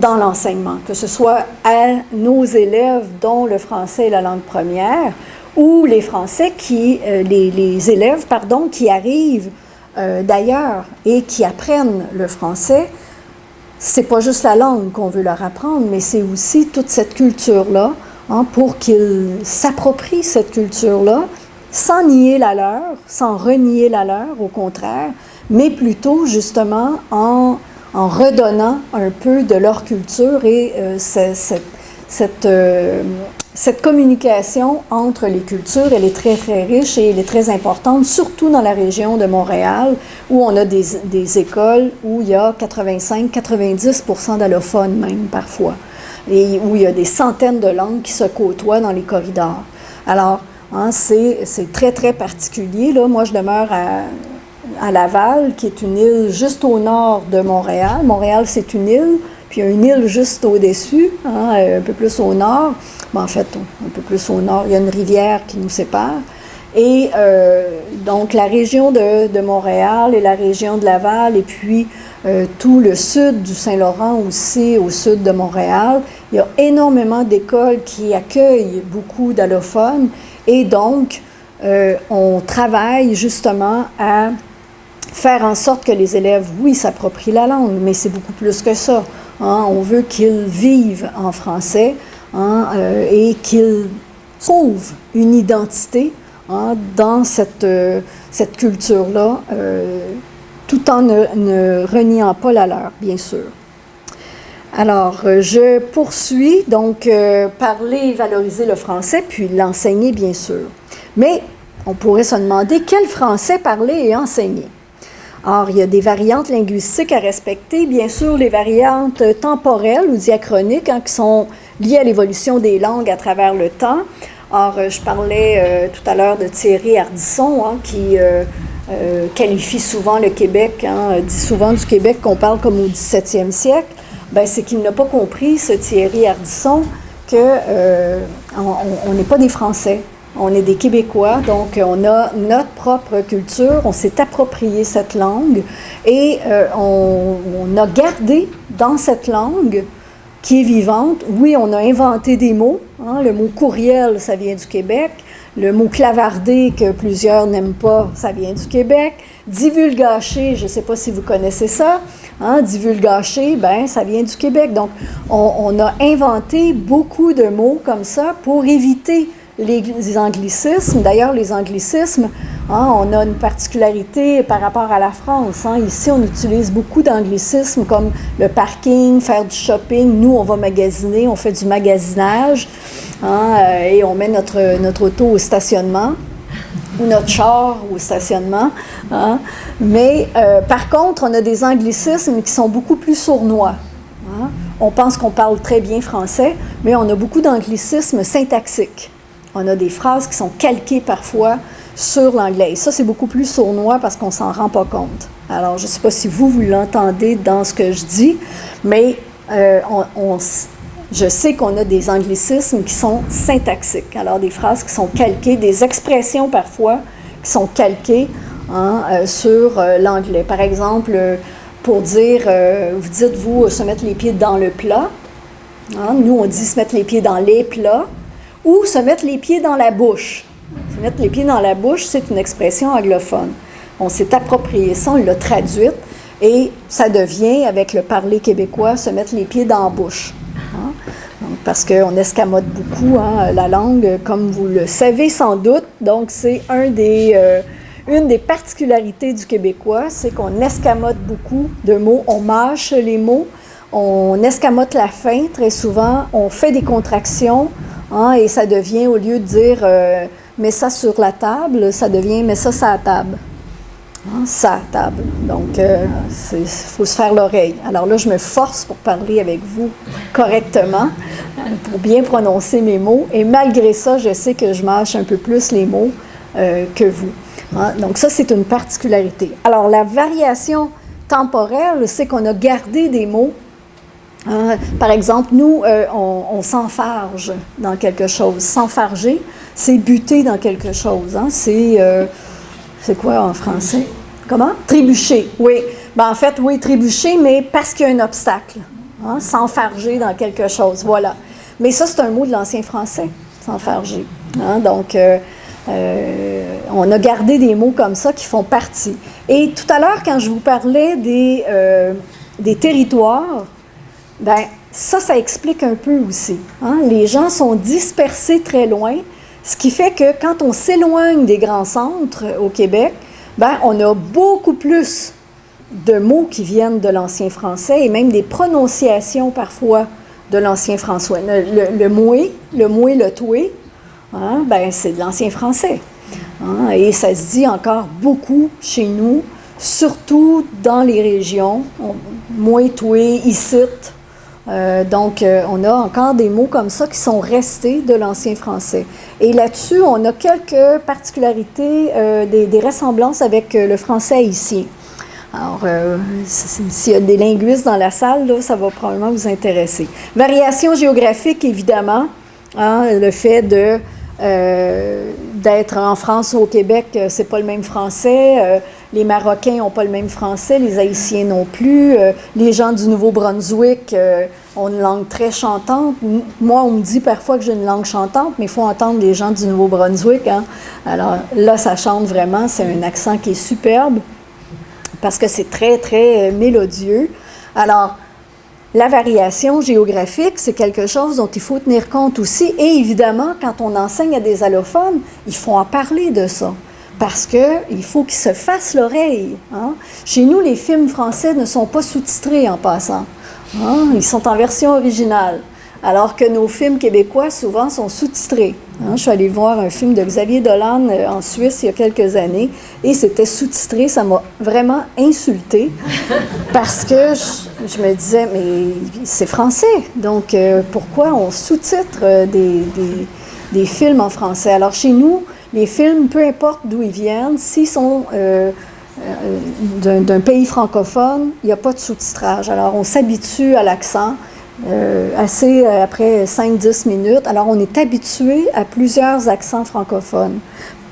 dans l'enseignement, que ce soit à nos élèves dont le français est la langue première, ou les Français qui, euh, les, élèves, pardon, qui arrivent euh, d'ailleurs et qui apprennent le français, c'est pas juste la langue qu'on veut leur apprendre, mais c'est aussi toute cette culture-là, hein, pour qu'ils s'approprient cette culture-là, sans nier la leur, sans renier la leur, au contraire, mais plutôt justement en en redonnant un peu de leur culture et euh, cette, euh, cette, communication entre les cultures, elle est très, très riche et elle est très importante, surtout dans la région de Montréal, où on a des, des écoles où il y a 85-90 d'allophones même parfois, et où il y a des centaines de langues qui se côtoient dans les corridors. Alors, hein, c'est très, très particulier. Là. Moi, je demeure à à Laval, qui est une île juste au nord de Montréal. Montréal, c'est une île, puis il y a une île juste au-dessus, hein, un peu plus au nord. en fait, un peu plus au nord, il y a une rivière qui nous sépare. Et euh, donc, la région de, Montréal et la région de Laval, et puis euh, tout le sud du Saint-Laurent aussi, au sud de Montréal, il y a énormément d'écoles qui accueillent beaucoup d'allophones. Et donc, euh, on travaille justement à faire en sorte que les élèves, oui, s'approprient la langue, mais c'est beaucoup plus que ça. Hein. On veut qu'ils vivent en français hein, euh, et qu'ils trouvent une identité hein, dans cette, euh, cette culture-là, euh, tout en ne, ne, reniant pas la leur, bien sûr. Alors, je poursuis donc parler et valoriser le français, puis l'enseigner, bien sûr. Mais on pourrait se demander quel français parler et enseigner. Or, il y a des variantes linguistiques à respecter. Bien sûr, les variantes temporelles ou diachroniques hein, qui sont liées à l'évolution des langues à travers le temps. Or, euh, je parlais euh, tout à l'heure de Thierry Ardisson, hein, qui euh, qualifie souvent le Québec, hein, dit souvent du Québec qu'on parle comme au 17e siècle. Ben, c'est qu'il n'a pas compris, ce Thierry Ardisson, qu'on n'est pas des Français. On est des Québécois, donc on a notre propre culture, on s'est approprié cette langue et euh, on, a gardé dans cette langue qui est vivante. Oui, on a inventé des mots. Hein. le mot courriel, ça vient du Québec. Le mot clavardé que plusieurs n'aiment pas, ça vient du Québec. Divulgaché, je ne sais pas si vous connaissez ça. Hein, divulgaché, ben, ça vient du Québec. Donc, on, on, a inventé beaucoup de mots comme ça pour éviter les, anglicismes. D'ailleurs, les anglicismes, hein, on a une particularité par rapport à la France. Hein. Ici, on utilise beaucoup d'anglicismes comme le parking, faire du shopping. Nous, on va magasiner, on fait du magasinage hein, euh, et on met notre, notre auto au stationnement ou notre char au stationnement. Mais euh, par contre, on a des anglicismes qui sont beaucoup plus sournois. On pense qu'on parle très bien français, mais on a beaucoup d'anglicismes syntaxiques. On a des phrases qui sont calquées parfois sur l'anglais. Ça, c'est beaucoup plus sournois parce qu'on s'en rend pas compte. Alors, je ne sais pas si vous, vous l'entendez dans ce que je dis, mais euh, je sais qu'on a des anglicismes qui sont syntaxiques. Alors, des phrases qui sont calquées, des expressions parfois qui sont calquées hein, euh, sur euh, l'anglais. Par exemple, pour dire, vous dites, vous, se mettre les pieds dans le plat. Hein, nous, on dit se mettre les pieds dans les plats ou se mettre les pieds dans la bouche. Se mettre les pieds dans la bouche, c'est une expression anglophone. On s'est approprié ça, on l'a traduite, et ça devient, avec le parler québécois, se mettre les pieds dans la bouche. Hein? parce qu'on escamote beaucoup hein, la langue, comme vous le savez sans doute. Donc, c'est euh, une des particularités du québécois, c'est qu'on escamote beaucoup de mots, on mâche les mots, on escamote la fin très souvent, on fait des contractions, Hein, et ça devient, au lieu de dire euh, mets ça sur la table, ça devient mets ça sur la table. Hein, sa table. Donc, il euh, faut se faire l'oreille. Alors là, je me force pour parler avec vous correctement, pour bien prononcer mes mots. Et malgré ça, je sais que je mâche un peu plus les mots euh, que vous. Hein. Donc, ça, c'est une particularité. Alors, la variation temporelle, c'est qu'on a gardé des mots Hein, par exemple, nous, euh, on, s'enfarge dans quelque chose. S'enfarger, c'est buter dans quelque chose. Hein. C'est, euh, c'est quoi en français? Comment? Trébucher, oui. Ben, en fait, oui, trébucher, mais parce qu'il y a un obstacle. Hein. S'enfarger dans quelque chose, voilà. Mais ça, c'est un mot de l'ancien français, s'enfarger. Donc, euh, on a gardé des mots comme ça qui font partie. Et tout à l'heure, quand je vous parlais des, des territoires, Bien, ça, ça explique un peu aussi. Hein. Les gens sont dispersés très loin, ce qui fait que quand on s'éloigne des grands centres au Québec, bien, on a beaucoup plus de mots qui viennent de l'ancien français et même des prononciations parfois de l'ancien français. Le, moué, le moué, le toué, hein, ben, c'est de l'ancien français. Hein. et ça se dit encore beaucoup chez nous, surtout dans les régions. Moué, toué, icite, euh, donc, euh, on a encore des mots comme ça qui sont restés de l'ancien français. Et là-dessus, on a quelques particularités, euh, des, ressemblances avec le français haïtien. Alors, s'il y a des linguistes dans la salle, là, ça va probablement vous intéresser. Variation géographique, évidemment. Hein, le fait d'être en France ou au Québec, c'est pas le même français. Les Marocains n'ont pas le même français, les Haïtiens non plus. Euh, les gens du Nouveau-Brunswick euh, ont une langue très chantante. Moi, on me dit parfois que j'ai une langue chantante, mais il faut entendre les gens du Nouveau-Brunswick. Hein. Alors là, ça chante vraiment. C'est un accent qui est superbe parce que c'est très, très euh, mélodieux. Alors, la variation géographique, c'est quelque chose dont il faut tenir compte aussi. Et évidemment, quand on enseigne à des allophones, il faut en parler de ça parce qu'il faut qu'ils se fassent l'oreille. Hein. Chez nous, les films français ne sont pas sous-titrés en passant. Hein. Ils sont en version originale. Alors que nos films québécois, souvent, sont sous-titrés. Hein. Je suis allée voir un film de Xavier Dolan euh, en Suisse il y a quelques années et c'était sous-titré. Ça m'a vraiment insulté parce que je, me disais, mais c'est français. Donc, euh, pourquoi on sous-titre euh, des, des films en français? Alors, chez nous, les films, peu importe d'où ils viennent, s'ils sont euh, euh, d'un pays francophone, il n'y a pas de sous-titrage. Alors, on s'habitue à l'accent. Euh, assez après 5-10 minutes. Alors, on est habitué à plusieurs accents francophones.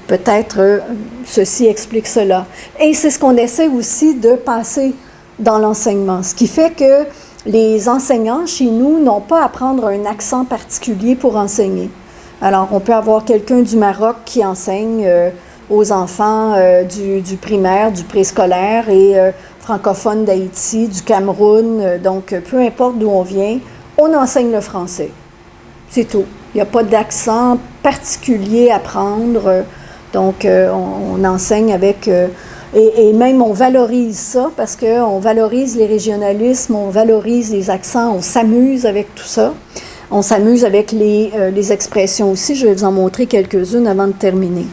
Peut-être ceci explique cela. Et c'est ce qu'on essaie aussi de passer dans l'enseignement, ce qui fait que les enseignants chez nous n'ont pas à prendre un accent particulier pour enseigner. Alors, on peut avoir quelqu'un du Maroc qui enseigne aux enfants du, du, primaire, du préscolaire et francophone d'Haïti, du Cameroun. donc, peu importe d'où on vient, on enseigne le français. C'est tout. Il n'y a pas d'accent particulier à prendre. Donc, on, on, enseigne avec et, même on valorise ça parce qu'on valorise les régionalismes, on valorise les accents, on s'amuse avec tout ça. On s'amuse avec les, euh, les, expressions aussi. Je vais vous en montrer quelques-unes avant de terminer.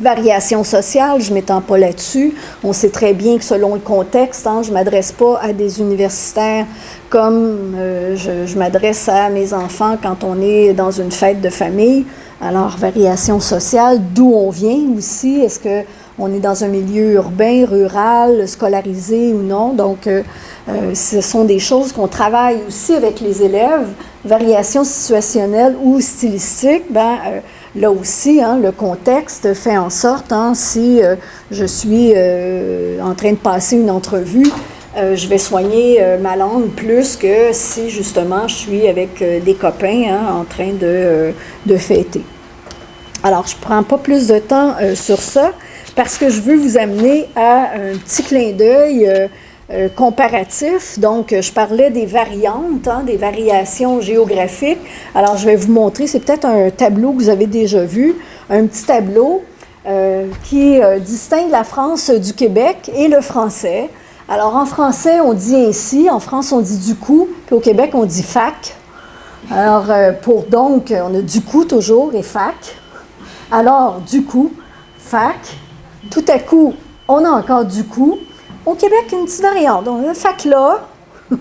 Variation sociale, je ne m'étends pas là-dessus. On sait très bien que selon le contexte, hein, je ne m'adresse pas à des universitaires comme euh, je, je m'adresse à mes enfants quand on est dans une fête de famille. Alors, variation sociale, d'où on vient aussi? Est-ce que on est dans un milieu urbain, rural, scolarisé ou non. Donc, euh, euh, ce sont des choses qu'on travaille aussi avec les élèves. Variation situationnelle ou stylistique, ben, euh, là aussi, hein, le contexte fait en sorte, hein, si je suis en train de passer une entrevue, je vais soigner ma langue plus que si justement je suis avec des copains hein, en train de, de fêter. Alors, je ne prends pas plus de temps sur ça parce que je veux vous amener à un petit clin d'œil euh, euh, comparatif. Donc, je parlais des variantes, hein, des variations géographiques. Alors, je vais vous montrer, c'est peut-être un tableau que vous avez déjà vu, un petit tableau euh, qui distingue la France du Québec et le français. Alors, en français, on dit ainsi, en France, on dit du coup, puis au Québec, on dit fac. Alors, pour donc, on a du coup toujours et fac. Alors, du coup, fac, tout à coup, on a encore du coup. Au Québec, une petite variante. Donc, là. <laughs>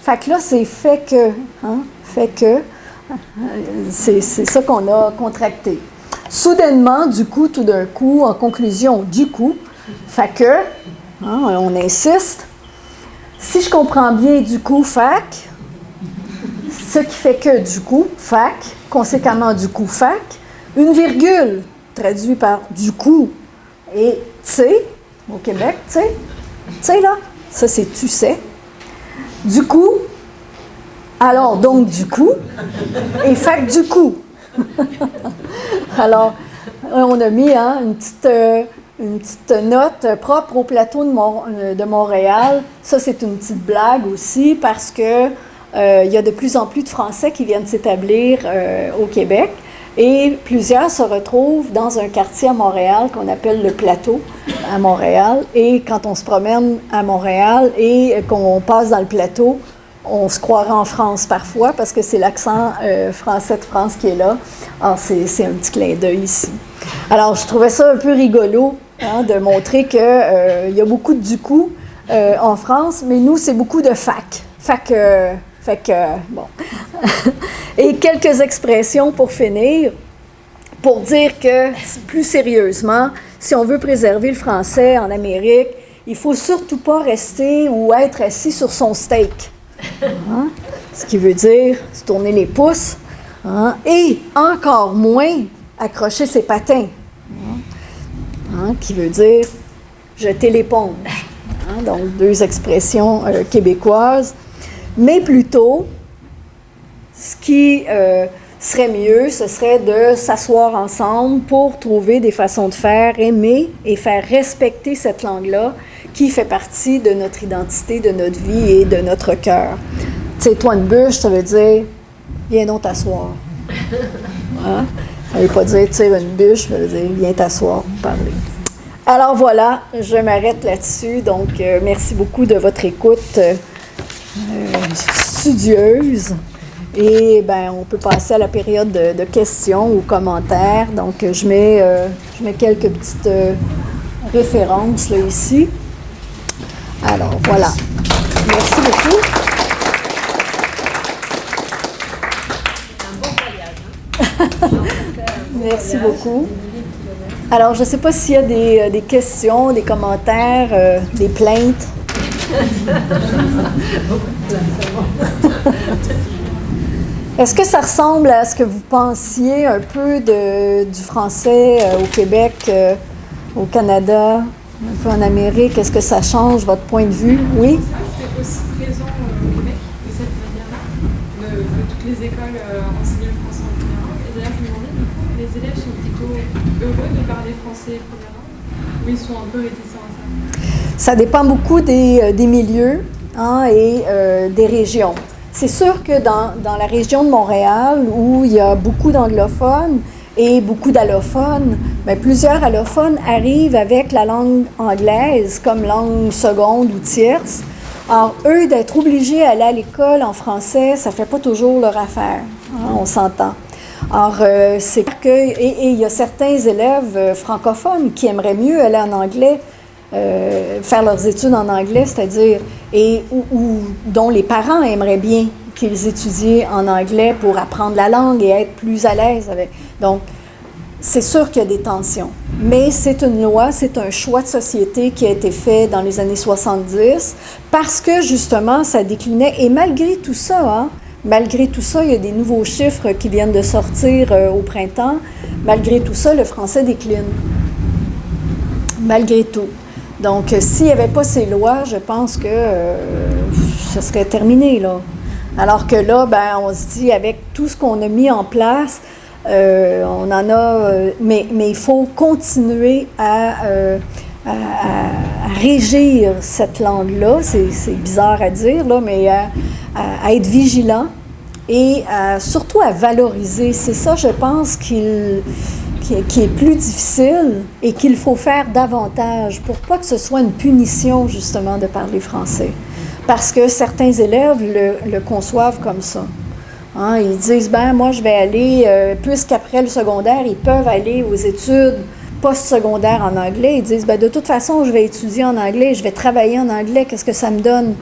fac là, c'est fait que. Hein? Fait que. C'est ça qu'on a contracté. Soudainement, du coup, tout d'un coup, en conclusion, du coup, fait que, hein, on insiste. Si je comprends bien du coup, fac, ce qui fait que du coup, fac, conséquemment du coup, fac, une virgule traduit par du coup, et tu sais, au Québec, tu sais, tu sais là, ça c'est tu sais. Du coup, alors donc du coup, et fait du coup. <laughs> alors, on a mis hein, une, petite, euh, une petite note propre au plateau de, euh, de Montréal. Ça, c'est une petite blague aussi parce que euh, y a de plus en plus de Français qui viennent s'établir au Québec. Et plusieurs se retrouvent dans un quartier à Montréal qu'on appelle le Plateau à Montréal. Et quand on se promène à Montréal et qu'on passe dans le Plateau, on se croirait en France parfois parce que c'est l'accent euh, français de France qui est là. Alors, c'est un petit clin d'œil ici. Alors, je trouvais ça un peu rigolo hein, de montrer qu'il euh, y a beaucoup de du coup euh, en France, mais nous, c'est beaucoup de fac. Fac fait que, bon. <laughs> Et quelques expressions pour finir, pour dire que, plus sérieusement, si on veut préserver le français en Amérique, il faut surtout pas rester ou être assis sur son steak. Hein? Ce qui veut dire se tourner les pouces. Hein? Et encore moins accrocher ses patins. Hein? Qui veut dire jeter l'éponge. Donc, deux expressions euh, québécoises mais plutôt, ce qui euh, serait mieux, ce serait de s'asseoir ensemble pour trouver des façons de faire, aimer et faire respecter cette langue-là qui fait partie de notre identité, de notre vie et de notre cœur. Tu sais, toi, une bûche, ça veut dire viens donc t'asseoir. Hein? Ça veut pas dire tire une bûche, ça veut dire viens t'asseoir, parler. Alors voilà, je m'arrête là-dessus. Donc, euh, merci beaucoup de votre écoute. Euh, studieuse. Et ben, on peut passer à la période de, questions ou commentaires. Donc, je mets, euh, je mets quelques petites euh, références là, ici. Alors, voilà. Merci beaucoup. <laughs> Merci beaucoup. Alors, je ne sais pas s'il y a des, des, questions, des commentaires, des plaintes. Est-ce que ça ressemble à ce que vous pensiez un peu du français euh, au Québec, euh, au Canada, un peu en Amérique? Est-ce que ça change votre point de vue? Oui? C'est aussi présent au Québec, de cette manière-là, que toutes les écoles euh, enseignent le français en général. d'ailleurs, je me demandais, du coup, les élèves sont plutôt heureux de parler français premièrement ou ils sont un peu réticents ça dépend beaucoup des, euh, des milieux hein, et euh, des régions. C'est sûr que dans, dans, la région de Montréal, où il y a beaucoup d'anglophones et beaucoup d'allophones, bien, plusieurs allophones arrivent avec la langue anglaise comme langue seconde ou tierce. Alors, eux, d'être obligés à aller à l'école en français, ça ne fait pas toujours leur affaire. Hein, on s'entend. Alors, euh, c'est que, et il y a certains élèves euh, francophones qui aimeraient mieux aller en anglais, euh, faire leurs études en anglais, c'est-à-dire, et ou, dont les parents aimeraient bien qu'ils étudient en anglais pour apprendre la langue et être plus à l'aise avec. Donc, c'est sûr qu'il y a des tensions, mais c'est une loi, c'est un choix de société qui a été fait dans les années 70 parce que justement, ça déclinait, et malgré tout ça, hein, Malgré tout ça, il y a des nouveaux chiffres qui viennent de sortir euh, au printemps. Malgré tout ça, le français décline. Malgré tout. Donc, euh, s'il n'y avait pas ces lois, je pense que euh, ce serait terminé, là. Alors que là, ben, on se dit, avec tout ce qu'on a mis en place, on en a... mais, il faut continuer à, régir cette langue-là. C'est bizarre à dire, là, mais à, être vigilant et surtout à valoriser. C'est ça, je pense, qu'il qui, est plus difficile et qu'il faut faire davantage pour pas que ce soit une punition, justement, de parler français. Parce que certains élèves le, conçoivent comme ça. Hein, ils disent, ben moi, je vais aller, euh, puisqu'après le secondaire, ils peuvent aller aux études post-secondaires en anglais. Ils disent, ben de toute façon, je vais étudier en anglais, je vais travailler en anglais, qu'est-ce que ça me donne?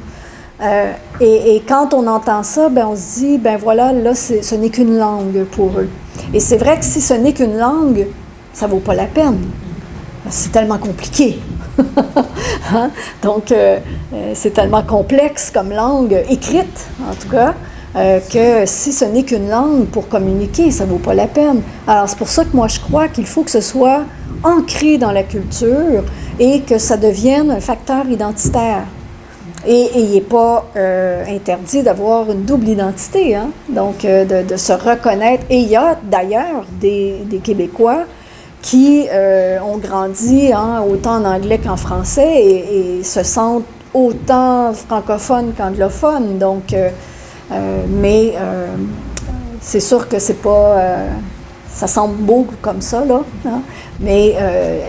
Euh, et, quand on entend ça, ben on se dit, ben voilà, là, ce n'est qu'une langue pour eux. Et c'est vrai que si ce n'est qu'une langue, ça vaut pas la peine. C'est tellement compliqué. <laughs> hein? Donc, euh, euh, c'est tellement complexe comme langue, écrite en tout cas, que si ce n'est qu'une langue pour communiquer, ça vaut pas la peine. Alors, c'est pour ça que moi, je crois qu'il faut que ce soit ancré dans la culture et que ça devienne un facteur identitaire. Et il n'est pas euh, interdit d'avoir une double identité, hein? donc euh, de, se reconnaître. Et il y a d'ailleurs des, Québécois qui euh, ont grandi hein, autant en anglais qu'en français et, se sentent autant francophones qu'anglophones. Donc, mais c'est sûr que c'est pas. ça semble beau comme ça, là, hein? mais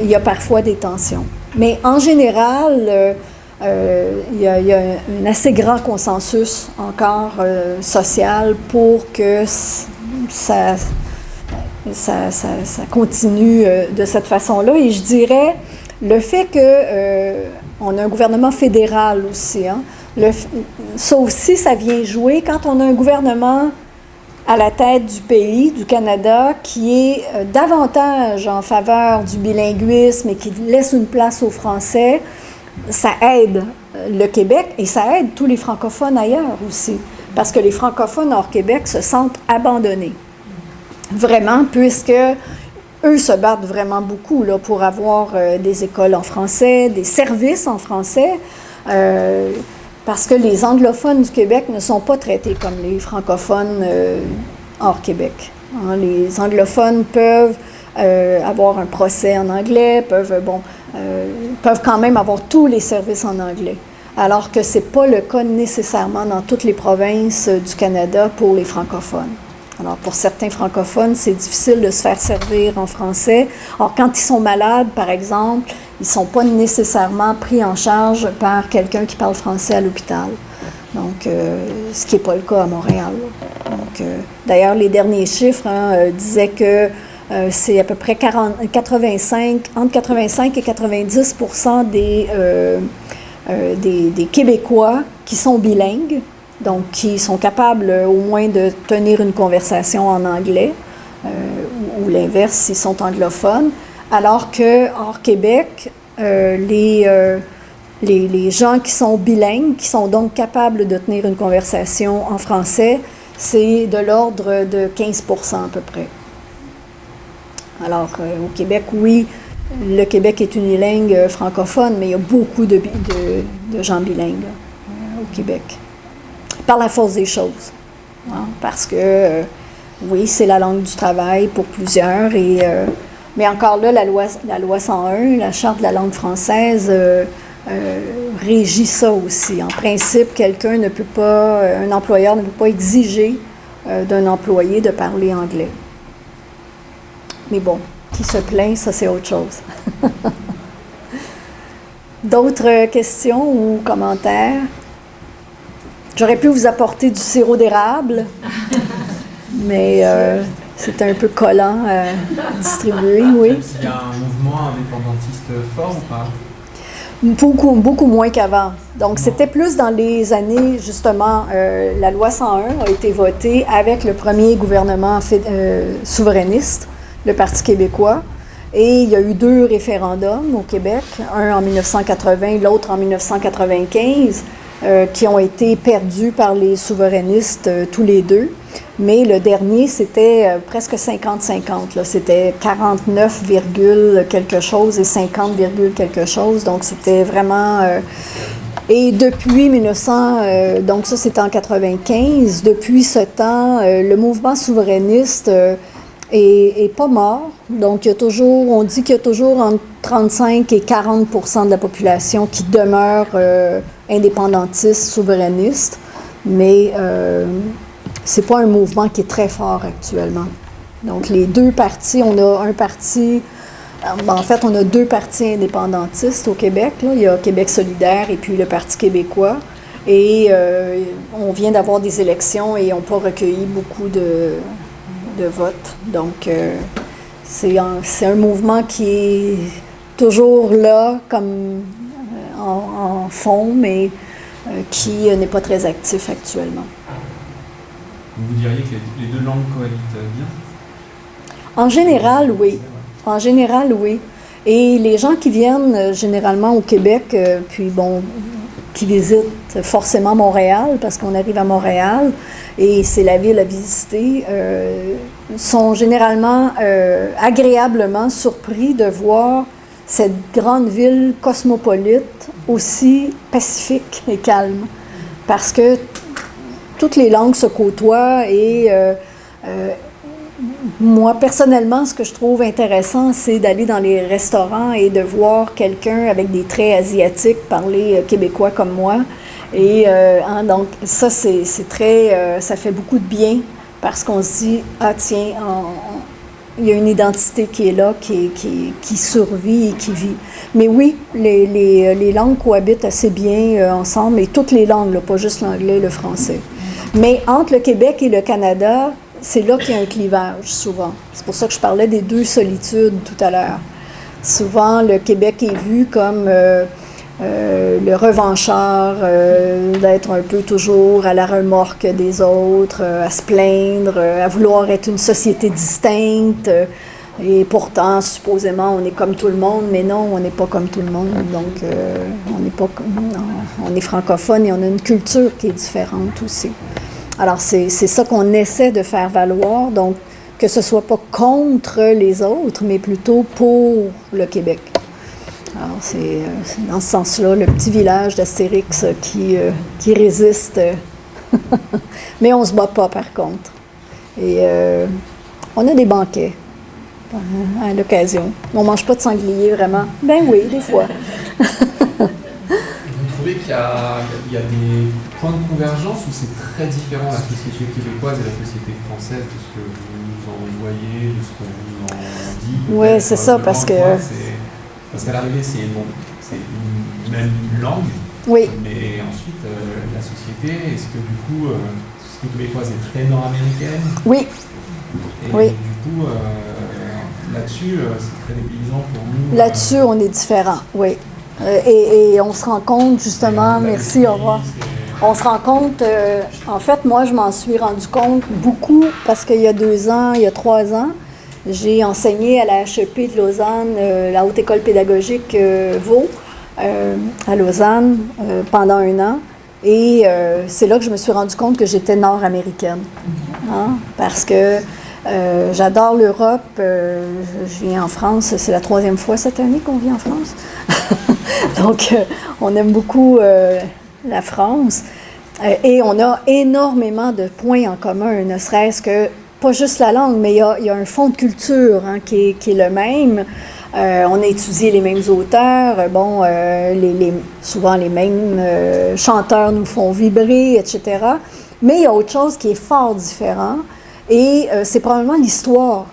il y a parfois des tensions. Mais en général, il, y a, un assez grand consensus encore euh, social pour que ça, continue euh, de cette façon-là. Et je dirais le fait qu'on a un gouvernement fédéral aussi, hein, le, ça aussi, ça vient jouer quand on a un gouvernement à la tête du pays, du Canada, qui est davantage en faveur du bilinguisme et qui laisse une place aux Français ça aide euh, le Québec et ça aide tous les francophones ailleurs aussi, parce que les francophones hors Québec se sentent abandonnés. Vraiment, puisque eux se battent vraiment beaucoup là, pour avoir euh, des écoles en français, des services en français, euh, parce que les anglophones du Québec ne sont pas traités comme les francophones hors Québec. Hein. les anglophones peuvent avoir un procès en anglais, peuvent, bon, euh, peuvent quand même avoir tous les services en anglais, alors que ce n'est pas le cas nécessairement dans toutes les provinces euh, du Canada pour les francophones. Alors, pour certains francophones, c'est difficile de se faire servir en français. Or, quand ils sont malades, par exemple, ils ne sont pas nécessairement pris en charge par quelqu'un qui parle français à l'hôpital. Donc, euh, ce qui n'est pas le cas à Montréal. Donc, d'ailleurs, les derniers chiffres hein, disaient que euh, c'est à peu près 40, 85, entre 85 et 90 des, euh, euh, des, des, Québécois qui sont bilingues, donc qui sont capables au moins de tenir une conversation en anglais, ou, l'inverse s'ils sont anglophones, alors que hors Québec, les, les, gens qui sont bilingues, qui sont donc capables de tenir une conversation en français, c'est de l'ordre de 15% à peu près. Alors, euh, au Québec, oui, le Québec est unilingue euh, francophone, mais il y a beaucoup de, gens bilingues euh, au Québec. Par la force des choses. Hein, parce que oui, c'est la langue du travail pour plusieurs. Euh, mais encore là, la loi, la loi 101, la Charte de la langue française, euh, euh, régit ça aussi. En principe, quelqu'un ne peut pas, un employeur ne peut pas exiger d'un employé de parler anglais. Mais bon, qui se plaint, ça c'est autre chose. <laughs> D'autres questions ou commentaires? J'aurais pu vous apporter du sirop d'érable, <laughs> mais euh, c'est un peu collant à distribuer, oui. Il y a un mouvement indépendantiste fort ou pas? Beaucoup, beaucoup moins qu'avant. Donc, c'était plus dans les années, justement, euh, la loi 101 a été votée avec le premier gouvernement euh, souverainiste, le Parti québécois. Et il y a eu deux référendums au Québec, un en 1980, l'autre en 1995, euh, qui ont été perdus par les souverainistes euh, tous les deux. Mais le dernier, c'était euh, presque 50-50. C'était 49, quelque chose et 50, quelque chose. Donc, c'était vraiment... et depuis 1900, donc ça c'était en 95, depuis ce temps, le mouvement souverainiste est, pas mort. Donc, il y a toujours, on dit qu'il y a toujours entre 35 et 40% de la population qui demeure euh, indépendantiste, souverainiste, mais euh, c'est pas un mouvement qui est très fort actuellement. Donc, les deux partis, on a un parti, euh, en fait, on a deux partis indépendantistes au Québec. Il y a Québec solidaire et puis le Parti québécois. Et euh, on vient d'avoir des élections et on pas recueilli beaucoup de, de vote. Donc, euh, c'est un, un, mouvement qui est toujours là, comme euh, en, fond, mais euh, qui n'est pas très actif actuellement. Vous diriez que les deux langues cohabitent bien? En général, oui. En général, oui. Et les gens qui viennent généralement au Québec, puis bon, qui visitent forcément Montréal, parce qu'on arrive à Montréal, et c'est la ville à visiter, euh, sont généralement euh, agréablement surpris de voir cette grande ville cosmopolite aussi pacifique et calme. Parce que toutes les langues se côtoient et euh, moi, personnellement, ce que je trouve intéressant, c'est d'aller dans les restaurants et de voir quelqu'un avec des traits asiatiques parler québécois comme moi. Et euh, donc, ça, c'est très. Euh, ça fait beaucoup de bien parce qu'on se dit, ah, tiens, il y a une identité qui est là, qui, qui, survit et qui vit. Mais oui, les, les, langues cohabitent assez bien euh, ensemble, et toutes les langues, pas juste l'anglais et le français. Mais entre le Québec et le Canada, c'est là qu'il y a un clivage, souvent. C'est pour ça que je parlais des deux solitudes tout à l'heure. Souvent, le Québec est vu comme euh, le revanchard, euh, d'être un peu toujours à la remorque des autres, euh, à se plaindre, à vouloir être une société distincte. et pourtant, supposément, on est comme tout le monde, mais non, on n'est pas comme tout le monde. Donc, on n'est pas on est francophone et on a une culture qui est différente aussi. Alors, c'est ça qu'on essaie de faire valoir. Donc, que ce soit pas contre les autres, mais plutôt pour le Québec. Alors, c'est dans ce sens-là, le petit village d'Astérix qui, euh, qui résiste. <laughs> Mais on se bat pas, par contre. Et euh, on a des banquets à l'occasion. On mange pas de sanglier, vraiment. Ben oui, des fois. <laughs> Vous trouvez qu'il y, a des points de convergence ou c'est très différent la société québécoise et la société française de ce que vous nous en voyez, de ce qu'on vous en dit Oui, c'est ça, parce que... Parce qu'à l'arrivée, c'est une, même langue. Oui. Mais ensuite, euh, la société, est-ce que du coup, euh, la société québécoise est très nord-américaine? Oui. Et oui. du coup, euh, là-dessus, c'est très dépaysant pour nous. Là-dessus, on est différent, oui. Et, et, on se rend compte, justement, merci, au revoir. On se rend compte, en fait, moi, je m'en suis rendu compte beaucoup parce qu'il y a deux ans, il y a trois ans, j'ai enseigné à la HEP de Lausanne, euh, la Haute École pédagogique euh, Vaux, euh, à Lausanne, pendant un an. Et c'est là que je me suis rendu compte que j'étais nord-américaine. Hein, parce que j'adore l'Europe. je viens en France. C'est la troisième fois cette année qu'on vit en France. <laughs> Donc, on aime beaucoup la France. et on a énormément de points en commun, ne serait-ce que pas juste la langue, mais il y a, un fond de culture hein, qui, est, le même. Euh, on a étudié les mêmes auteurs, euh, bon, euh, souvent les mêmes euh, chanteurs nous font vibrer, etc. Mais il y a autre chose qui est fort différent, et euh, c'est probablement l'histoire.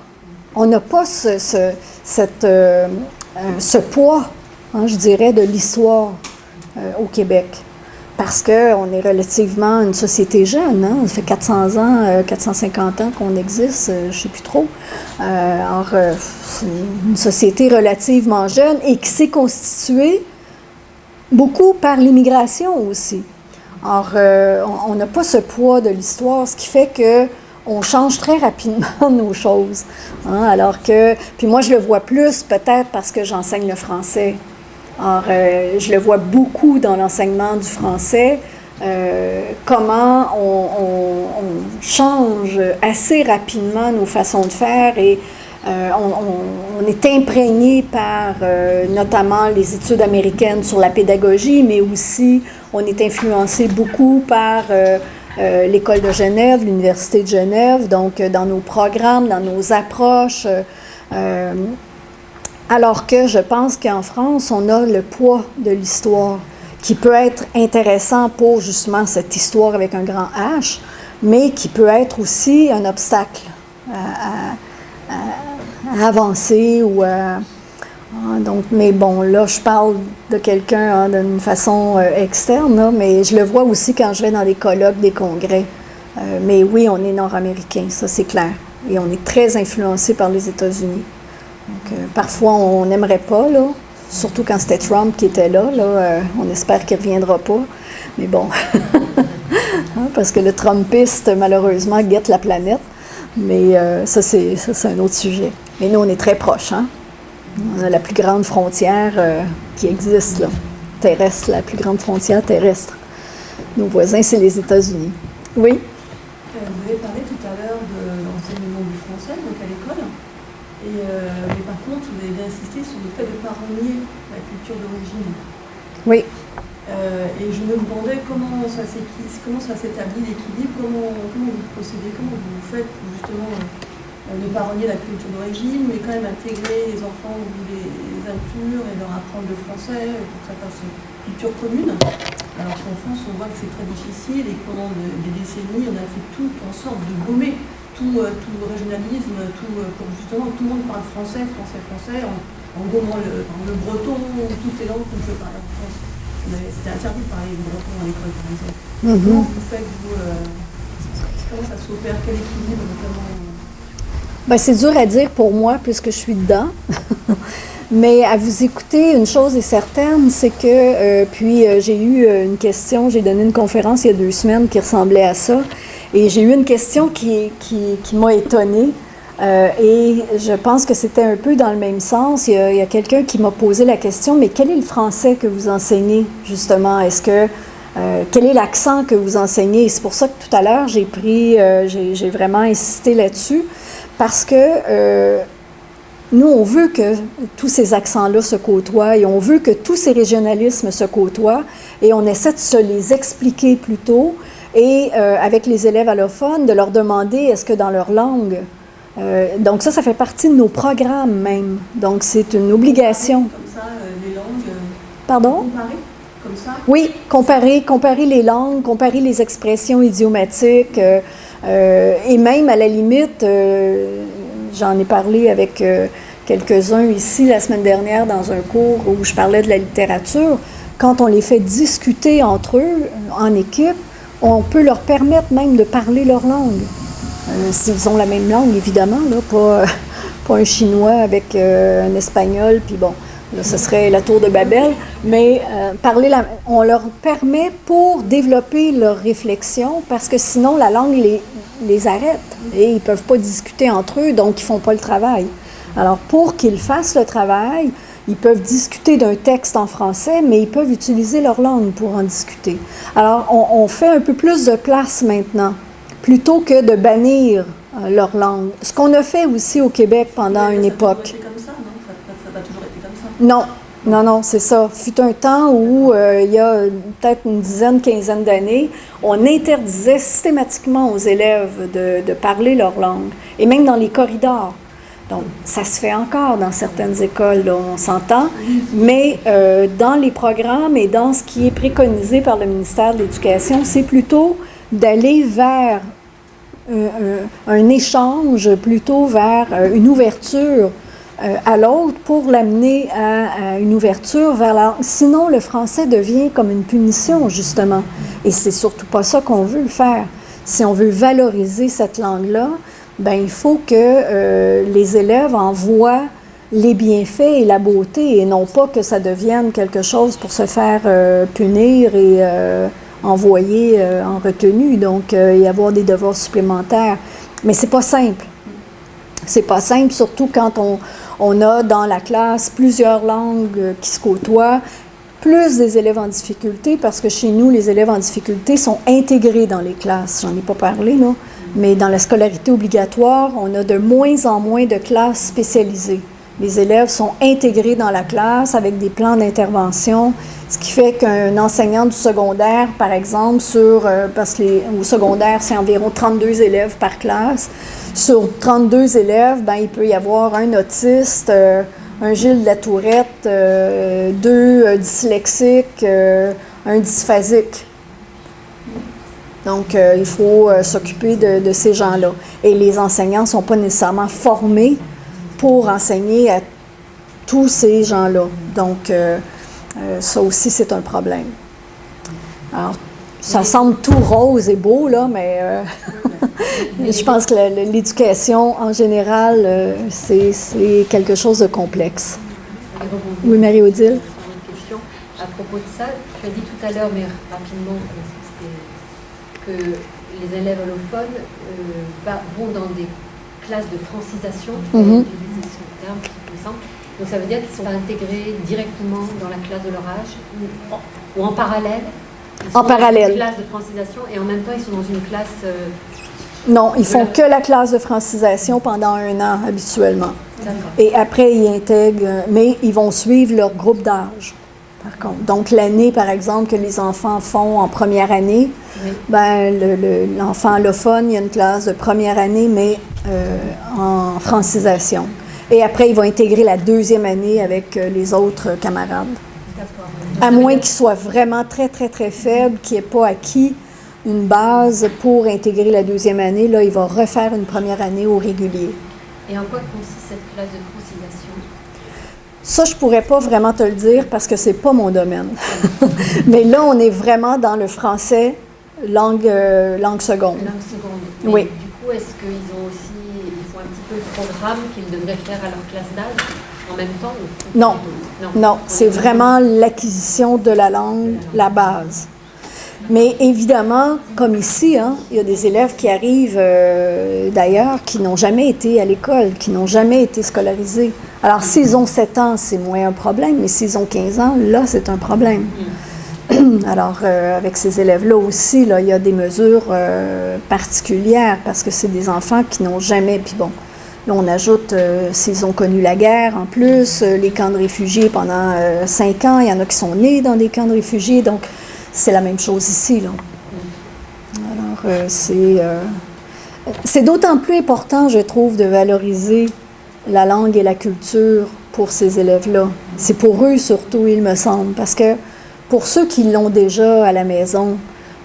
On n'a pas ce, euh, euh, poids, hein, je dirais, de l'histoire au Québec. Parce qu'on est relativement une société jeune, hein? ça fait 400 ans, euh, 450 ans qu'on existe, je ne sais plus trop. Alors, une société relativement jeune et qui s'est constituée beaucoup par l'immigration aussi. On- on n'a pas ce poids de l'histoire, ce qui fait que on change très rapidement <laughs> nos choses. hein, alors que, puis moi, je le vois plus peut-être parce que j'enseigne le français. Alors, euh, je le vois beaucoup dans l'enseignement du français, euh, comment on, change assez rapidement nos façons de faire et euh, on, est imprégné par notamment les études américaines sur la pédagogie, mais aussi on est influencé beaucoup par euh, l'École de Genève, l'Université de Genève, donc euh, dans nos programmes, dans nos approches. euh, alors que je pense qu'en France, on a le poids de l'histoire qui peut être intéressant pour justement cette histoire avec un grand H, mais qui peut être aussi un obstacle à- à avancer ou à, ah, donc, mais bon, là, je parle de quelqu'un hein, d'une façon euh, externe, mais je le vois aussi quand je vais dans des colloques, des congrès. Euh, mais oui, on est nord-américain, ça c'est clair. Et on est très influencé par les États-Unis. Euh, parfois, on n'aimerait pas, surtout quand c'était Trump qui était là. on espère qu'il ne reviendra pas. Mais bon, <laughs> Hein, parce que le Trumpiste, malheureusement, guette la planète. Mais ça, c'est un autre sujet. Mais nous, on est très proches. Hein? On a la plus grande frontière euh, qui existe, là, terrestre, la plus grande frontière terrestre. Nos voisins, c'est les États-Unis. Oui? Euh, Vous avez parlé tout à l'heure de l'enseignement du français, donc à l'école. Et, euh, mais par contre, vous avez bien insisté sur le fait de ne pas renier la culture d'origine. Oui. Euh, et je me demandais comment ça s'équi- comment ça s'établit l'équilibre, comment, comment vous procédez, comment vous faites pour justement euh, ne pas renier la culture d'origine, mais quand même intégrer les enfants, vous les, les inclure et leur apprendre le français pour que ça fasse une culture commune. Alors qu'en France, on voit que c'est très difficile et que pendant de- des décennies, on a fait tout en sorte de gommer tout, euh, tout régionalisme, tout, euh, pour justement que tout le monde parle français, français, français, en, en gommant le, breton ou toutes les langues qu'on peut parler en France. C'était interdit de parler le breton à l'école, par exemple. Mhm. Comment vous faites, vous, euh, comment ça s'opère, quel équilibre notamment euh, Ben, c'est dur à dire pour moi puisque je suis dedans. <laughs> Mais à vous écouter, une chose est certaine, c'est que, euh, puis euh, j'ai eu euh, une question, j'ai donné une conférence il y a deux semaines qui ressemblait à ça, et j'ai eu une question qui, qui, m'a étonnée, et je pense que c'était un peu dans le même sens. Il y a, a quelqu'un qui m'a posé la question, mais quel est le français que vous enseignez, justement? Est-ce que, quel est l'accent que vous enseignez? C'est pour ça que tout à l'heure, j'ai pris, j'ai vraiment insisté là-dessus, parce que euh, nous, on veut que tous ces accents-là se côtoient et on veut que tous ces régionalismes se côtoient et on essaie de se les expliquer plutôt et euh, avec les élèves allophones, de leur demander est-ce que dans leur langue, euh, donc ça, ça fait partie de nos programmes même. Donc c'est une obligation. Comme ça, les langues, Pardon? comme ça? Oui, comparer, comparer les langues, comparer les expressions idiomatiques euh, et même à la limite, euh, j'en ai parlé avec euh, quelques-uns ici la semaine dernière dans un cours où je parlais de la littérature. Quand on les fait discuter entre eux en équipe, on peut leur permettre même de parler leur langue. S'ils ont la même langue, évidemment, là, pas, <laughs> pas un chinois avec un espagnol, puis bon, là, ce serait la tour de Babel, mais euh, parler la- on leur permet pour développer leur réflexion, parce que sinon la langue les, les arrête et ils ne peuvent pas discuter entre eux, donc ils ne font pas le travail. Alors pour qu'ils fassent le travail, ils peuvent discuter d'un texte en français, mais ils peuvent utiliser leur langue pour en discuter. Alors on, on fait un peu plus de place maintenant, plutôt que de bannir euh, leur langue. Ce qu'on a fait aussi au Québec pendant une époque. été comme ça, non ça, ça- ça a toujours été comme Non, Non, non, c'est ça. Fut un temps où, euh, il y a peut-être une dizaine, quinzaine d'années, on interdisait systématiquement aux élèves de, parler leur langue, et même dans les corridors. Donc, ça se fait encore dans certaines écoles, on s'entend, mais euh, dans les programmes et dans ce qui est préconisé par le ministère de l'Éducation, c'est plutôt d'aller vers euh, un échange, plutôt vers une ouverture à l'autre pour l'amener à, une ouverture vers la... Sinon, le français devient comme une punition, justement. Et c'est surtout pas ça qu'on veut faire. Si on veut valoriser cette langue-là, ben il faut que euh, les élèves en voient les bienfaits et la beauté et non pas que ça devienne quelque chose pour se faire euh, punir et euh, envoyer euh, en retenue, donc euh, y avoir des devoirs supplémentaires. Mais c'est pas simple. C'est pas simple, surtout quand on, on a dans la classe plusieurs langues euh, qui se côtoient, plus des élèves en difficulté, parce que chez nous, les élèves en difficulté sont intégrés dans les classes. J'en ai pas parlé, là. Mais dans la scolarité obligatoire, on a de moins en moins de classes spécialisées. Les élèves sont intégrés dans la classe avec des plans d'intervention, ce qui fait qu'un enseignant du secondaire, par exemple, sur, euh, parce que les- au secondaire, c'est environ 32 élèves par classe, sur 32 élèves, ben, il peut y avoir un autiste, euh, un Gilles la Tourette, euh, deux euh, dyslexiques, un dysphasique. Donc, il faut s'occuper de, de ces gens-là. Et les enseignants ne sont pas nécessairement formés pour enseigner à tous ces gens-là. Donc, euh, euh, ça aussi, c'est un problème. Alors, ça semble tout rose et beau, là, mais euh, <laughs> je pense que l'éducation, en général, euh, c'est quelque chose de complexe. Oui, Marie-Odile? sur une question. À propos de ça, tu as dit tout à l'heure, mais rapidement, que les élèves allophones euh, vont dans des classes de francisation, Mhm. utilisé ce terme, il me semble. Donc ça veut dire qu'ils sont intégrés directement dans la classe de leur âge ou en, ou en parallèle? Ils En sont dans parallèle. une classe de francisation et en même temps ils sont dans une classe euh, Non, ils font que la classe de francisation pendant un an, habituellement. Et après, ils intègrent, mais ils vont suivre leur groupe d'âge, par contre. Donc, l'année, par exemple, que les enfants font en première année, Oui. ben, le- le- l'enfant allophone, il y a une classe de première année, mais euh, en francisation. Et après, ils vont intégrer la deuxième année avec euh, les autres camarades. À moins qu'ils soient vraiment très, très, très faibles, qu'ils n'aient pas acquis une base pour intégrer la deuxième année, là, il va refaire une première année au régulier. Et en quoi consiste cette classe de Ça, je pourrais pas vraiment te le dire parce que c'est pas mon domaine. <laughs> Mais là, on est vraiment dans le français langue, euh, langue seconde. Langue seconde. Oui. Du coup, est-ce qu'ils ont aussi, ils font un petit peu le programme qu'ils devraient faire à leur classe d'âge en même temps ou- Non. Non, Non, c'est vraiment l'acquisition de la langue, la base. Mais évidemment, comme ici, hein, il y a des élèves qui arrivent euh, d'ailleurs qui n'ont jamais été à l'école, qui n'ont jamais été scolarisés. Alors, s'ils ont 7 ans, c'est moins un problème, mais s'ils ont 15 ans, là, c'est un problème. <clears throat> Alors, euh, avec ces élèves-là aussi, là, il y a des mesures euh, particulières parce que c'est des enfants qui n'ont jamais, puis bon, là, on ajoute euh, s'ils ont connu la guerre en plus, les camps de réfugiés pendant cinq ans, il y en a qui sont nés dans des camps de réfugiés, donc c'est la même chose ici, là. Alors, euh, c'est euh, c'est d'autant plus important, je trouve, de valoriser la langue et la culture pour ces élèves-là. C'est pour eux surtout, il me semble, parce que pour ceux qui l'ont déjà à la maison,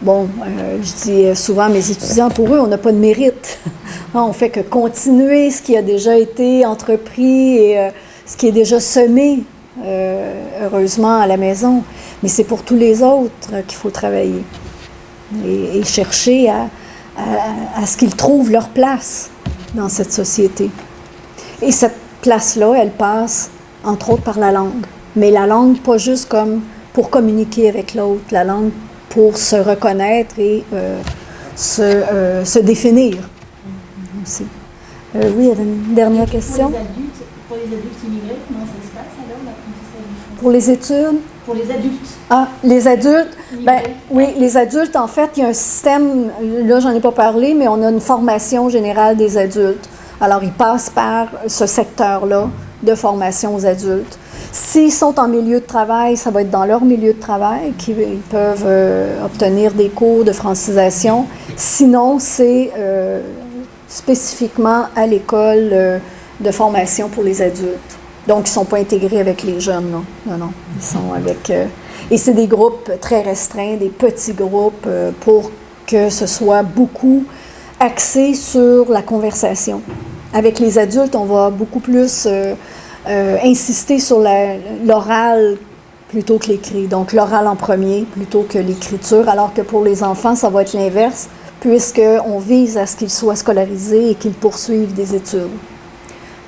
bon, euh, je dis souvent à mes étudiants, pour eux, on n'a pas de mérite. Hein, <laughs> on fait que continuer ce qui a déjà été entrepris et ce qui est déjà semé, heureusement, à la maison. Mais c'est pour tous les autres qu'il faut travailler et, et chercher à, à- à ce qu'ils trouvent leur place dans cette société. Et cette place-là, elle passe, entre autres, par la langue. Mais la langue, pas juste comme pour communiquer avec l'autre, la langue pour se reconnaître et euh, se, euh, se définir aussi. Euh, oui, il y avait une dernière question. Pour les adultes, pour les adultes immigrés, comment ça se passe alors l'apprentissage du français Pour les études, Pour les adultes Ah, les adultes, ben oui, les adultes, en fait, il y a un système, là, j'en ai pas parlé, mais on a une formation générale des adultes. Alors, ils passent par ce secteur-là de formation aux adultes. S'ils sont en milieu de travail, ça va être dans leur milieu de travail qu'ils ils peuvent euh, obtenir des cours de francisation. Sinon, c'est euh, spécifiquement à l'école euh, de formation pour les adultes. Donc, ils ne sont pas intégrés avec les jeunes, non. Non, non. Ils sont avec... euh, et c'est des groupes très restreints, des petits groupes euh, pour que ce soit beaucoup axé sur la conversation. Avec les adultes, on va beaucoup plus euh, insister sur l'oral plutôt que l'écrit. Donc, l'oral en premier plutôt que l'écriture, alors que pour les enfants, ça va être l'inverse, puisqu'on vise à ce qu'ils soient scolarisés et qu'ils poursuivent des études.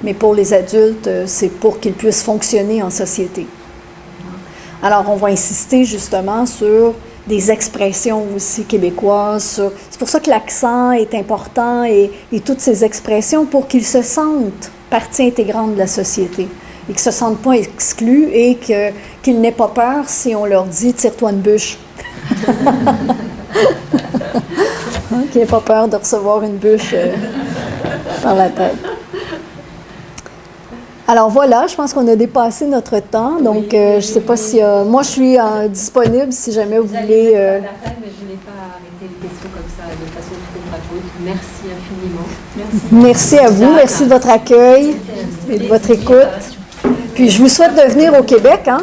Mais pour les adultes, euh, c'est pour qu'ils puissent fonctionner en société. Alors, on va insister justement sur des expressions aussi québécoises. C'est pour ça que l'accent est important et, toutes ces expressions pour qu'ils se sentent partie intégrante de la société et qu'ils ne se sentent pas exclus et qu'ils n'aient pas peur si on leur dit tire-toi une bûche. <laughs> Hein, qu'ils n'aient pas peur de recevoir une bûche euh, par la tête. Alors voilà, je pense qu'on a dépassé notre temps. Donc, Oui, euh, je ne sais pas si. euh, moi, je suis euh, disponible si jamais vous voulez. mettre euh, à la fin, mais je n'ai pas arrêté les questions comme ça de façon trop gratuite. Merci infiniment. merci à vous, merci de votre accueil et de votre écoute. Puis je vous souhaite de venir au Québec. Hein?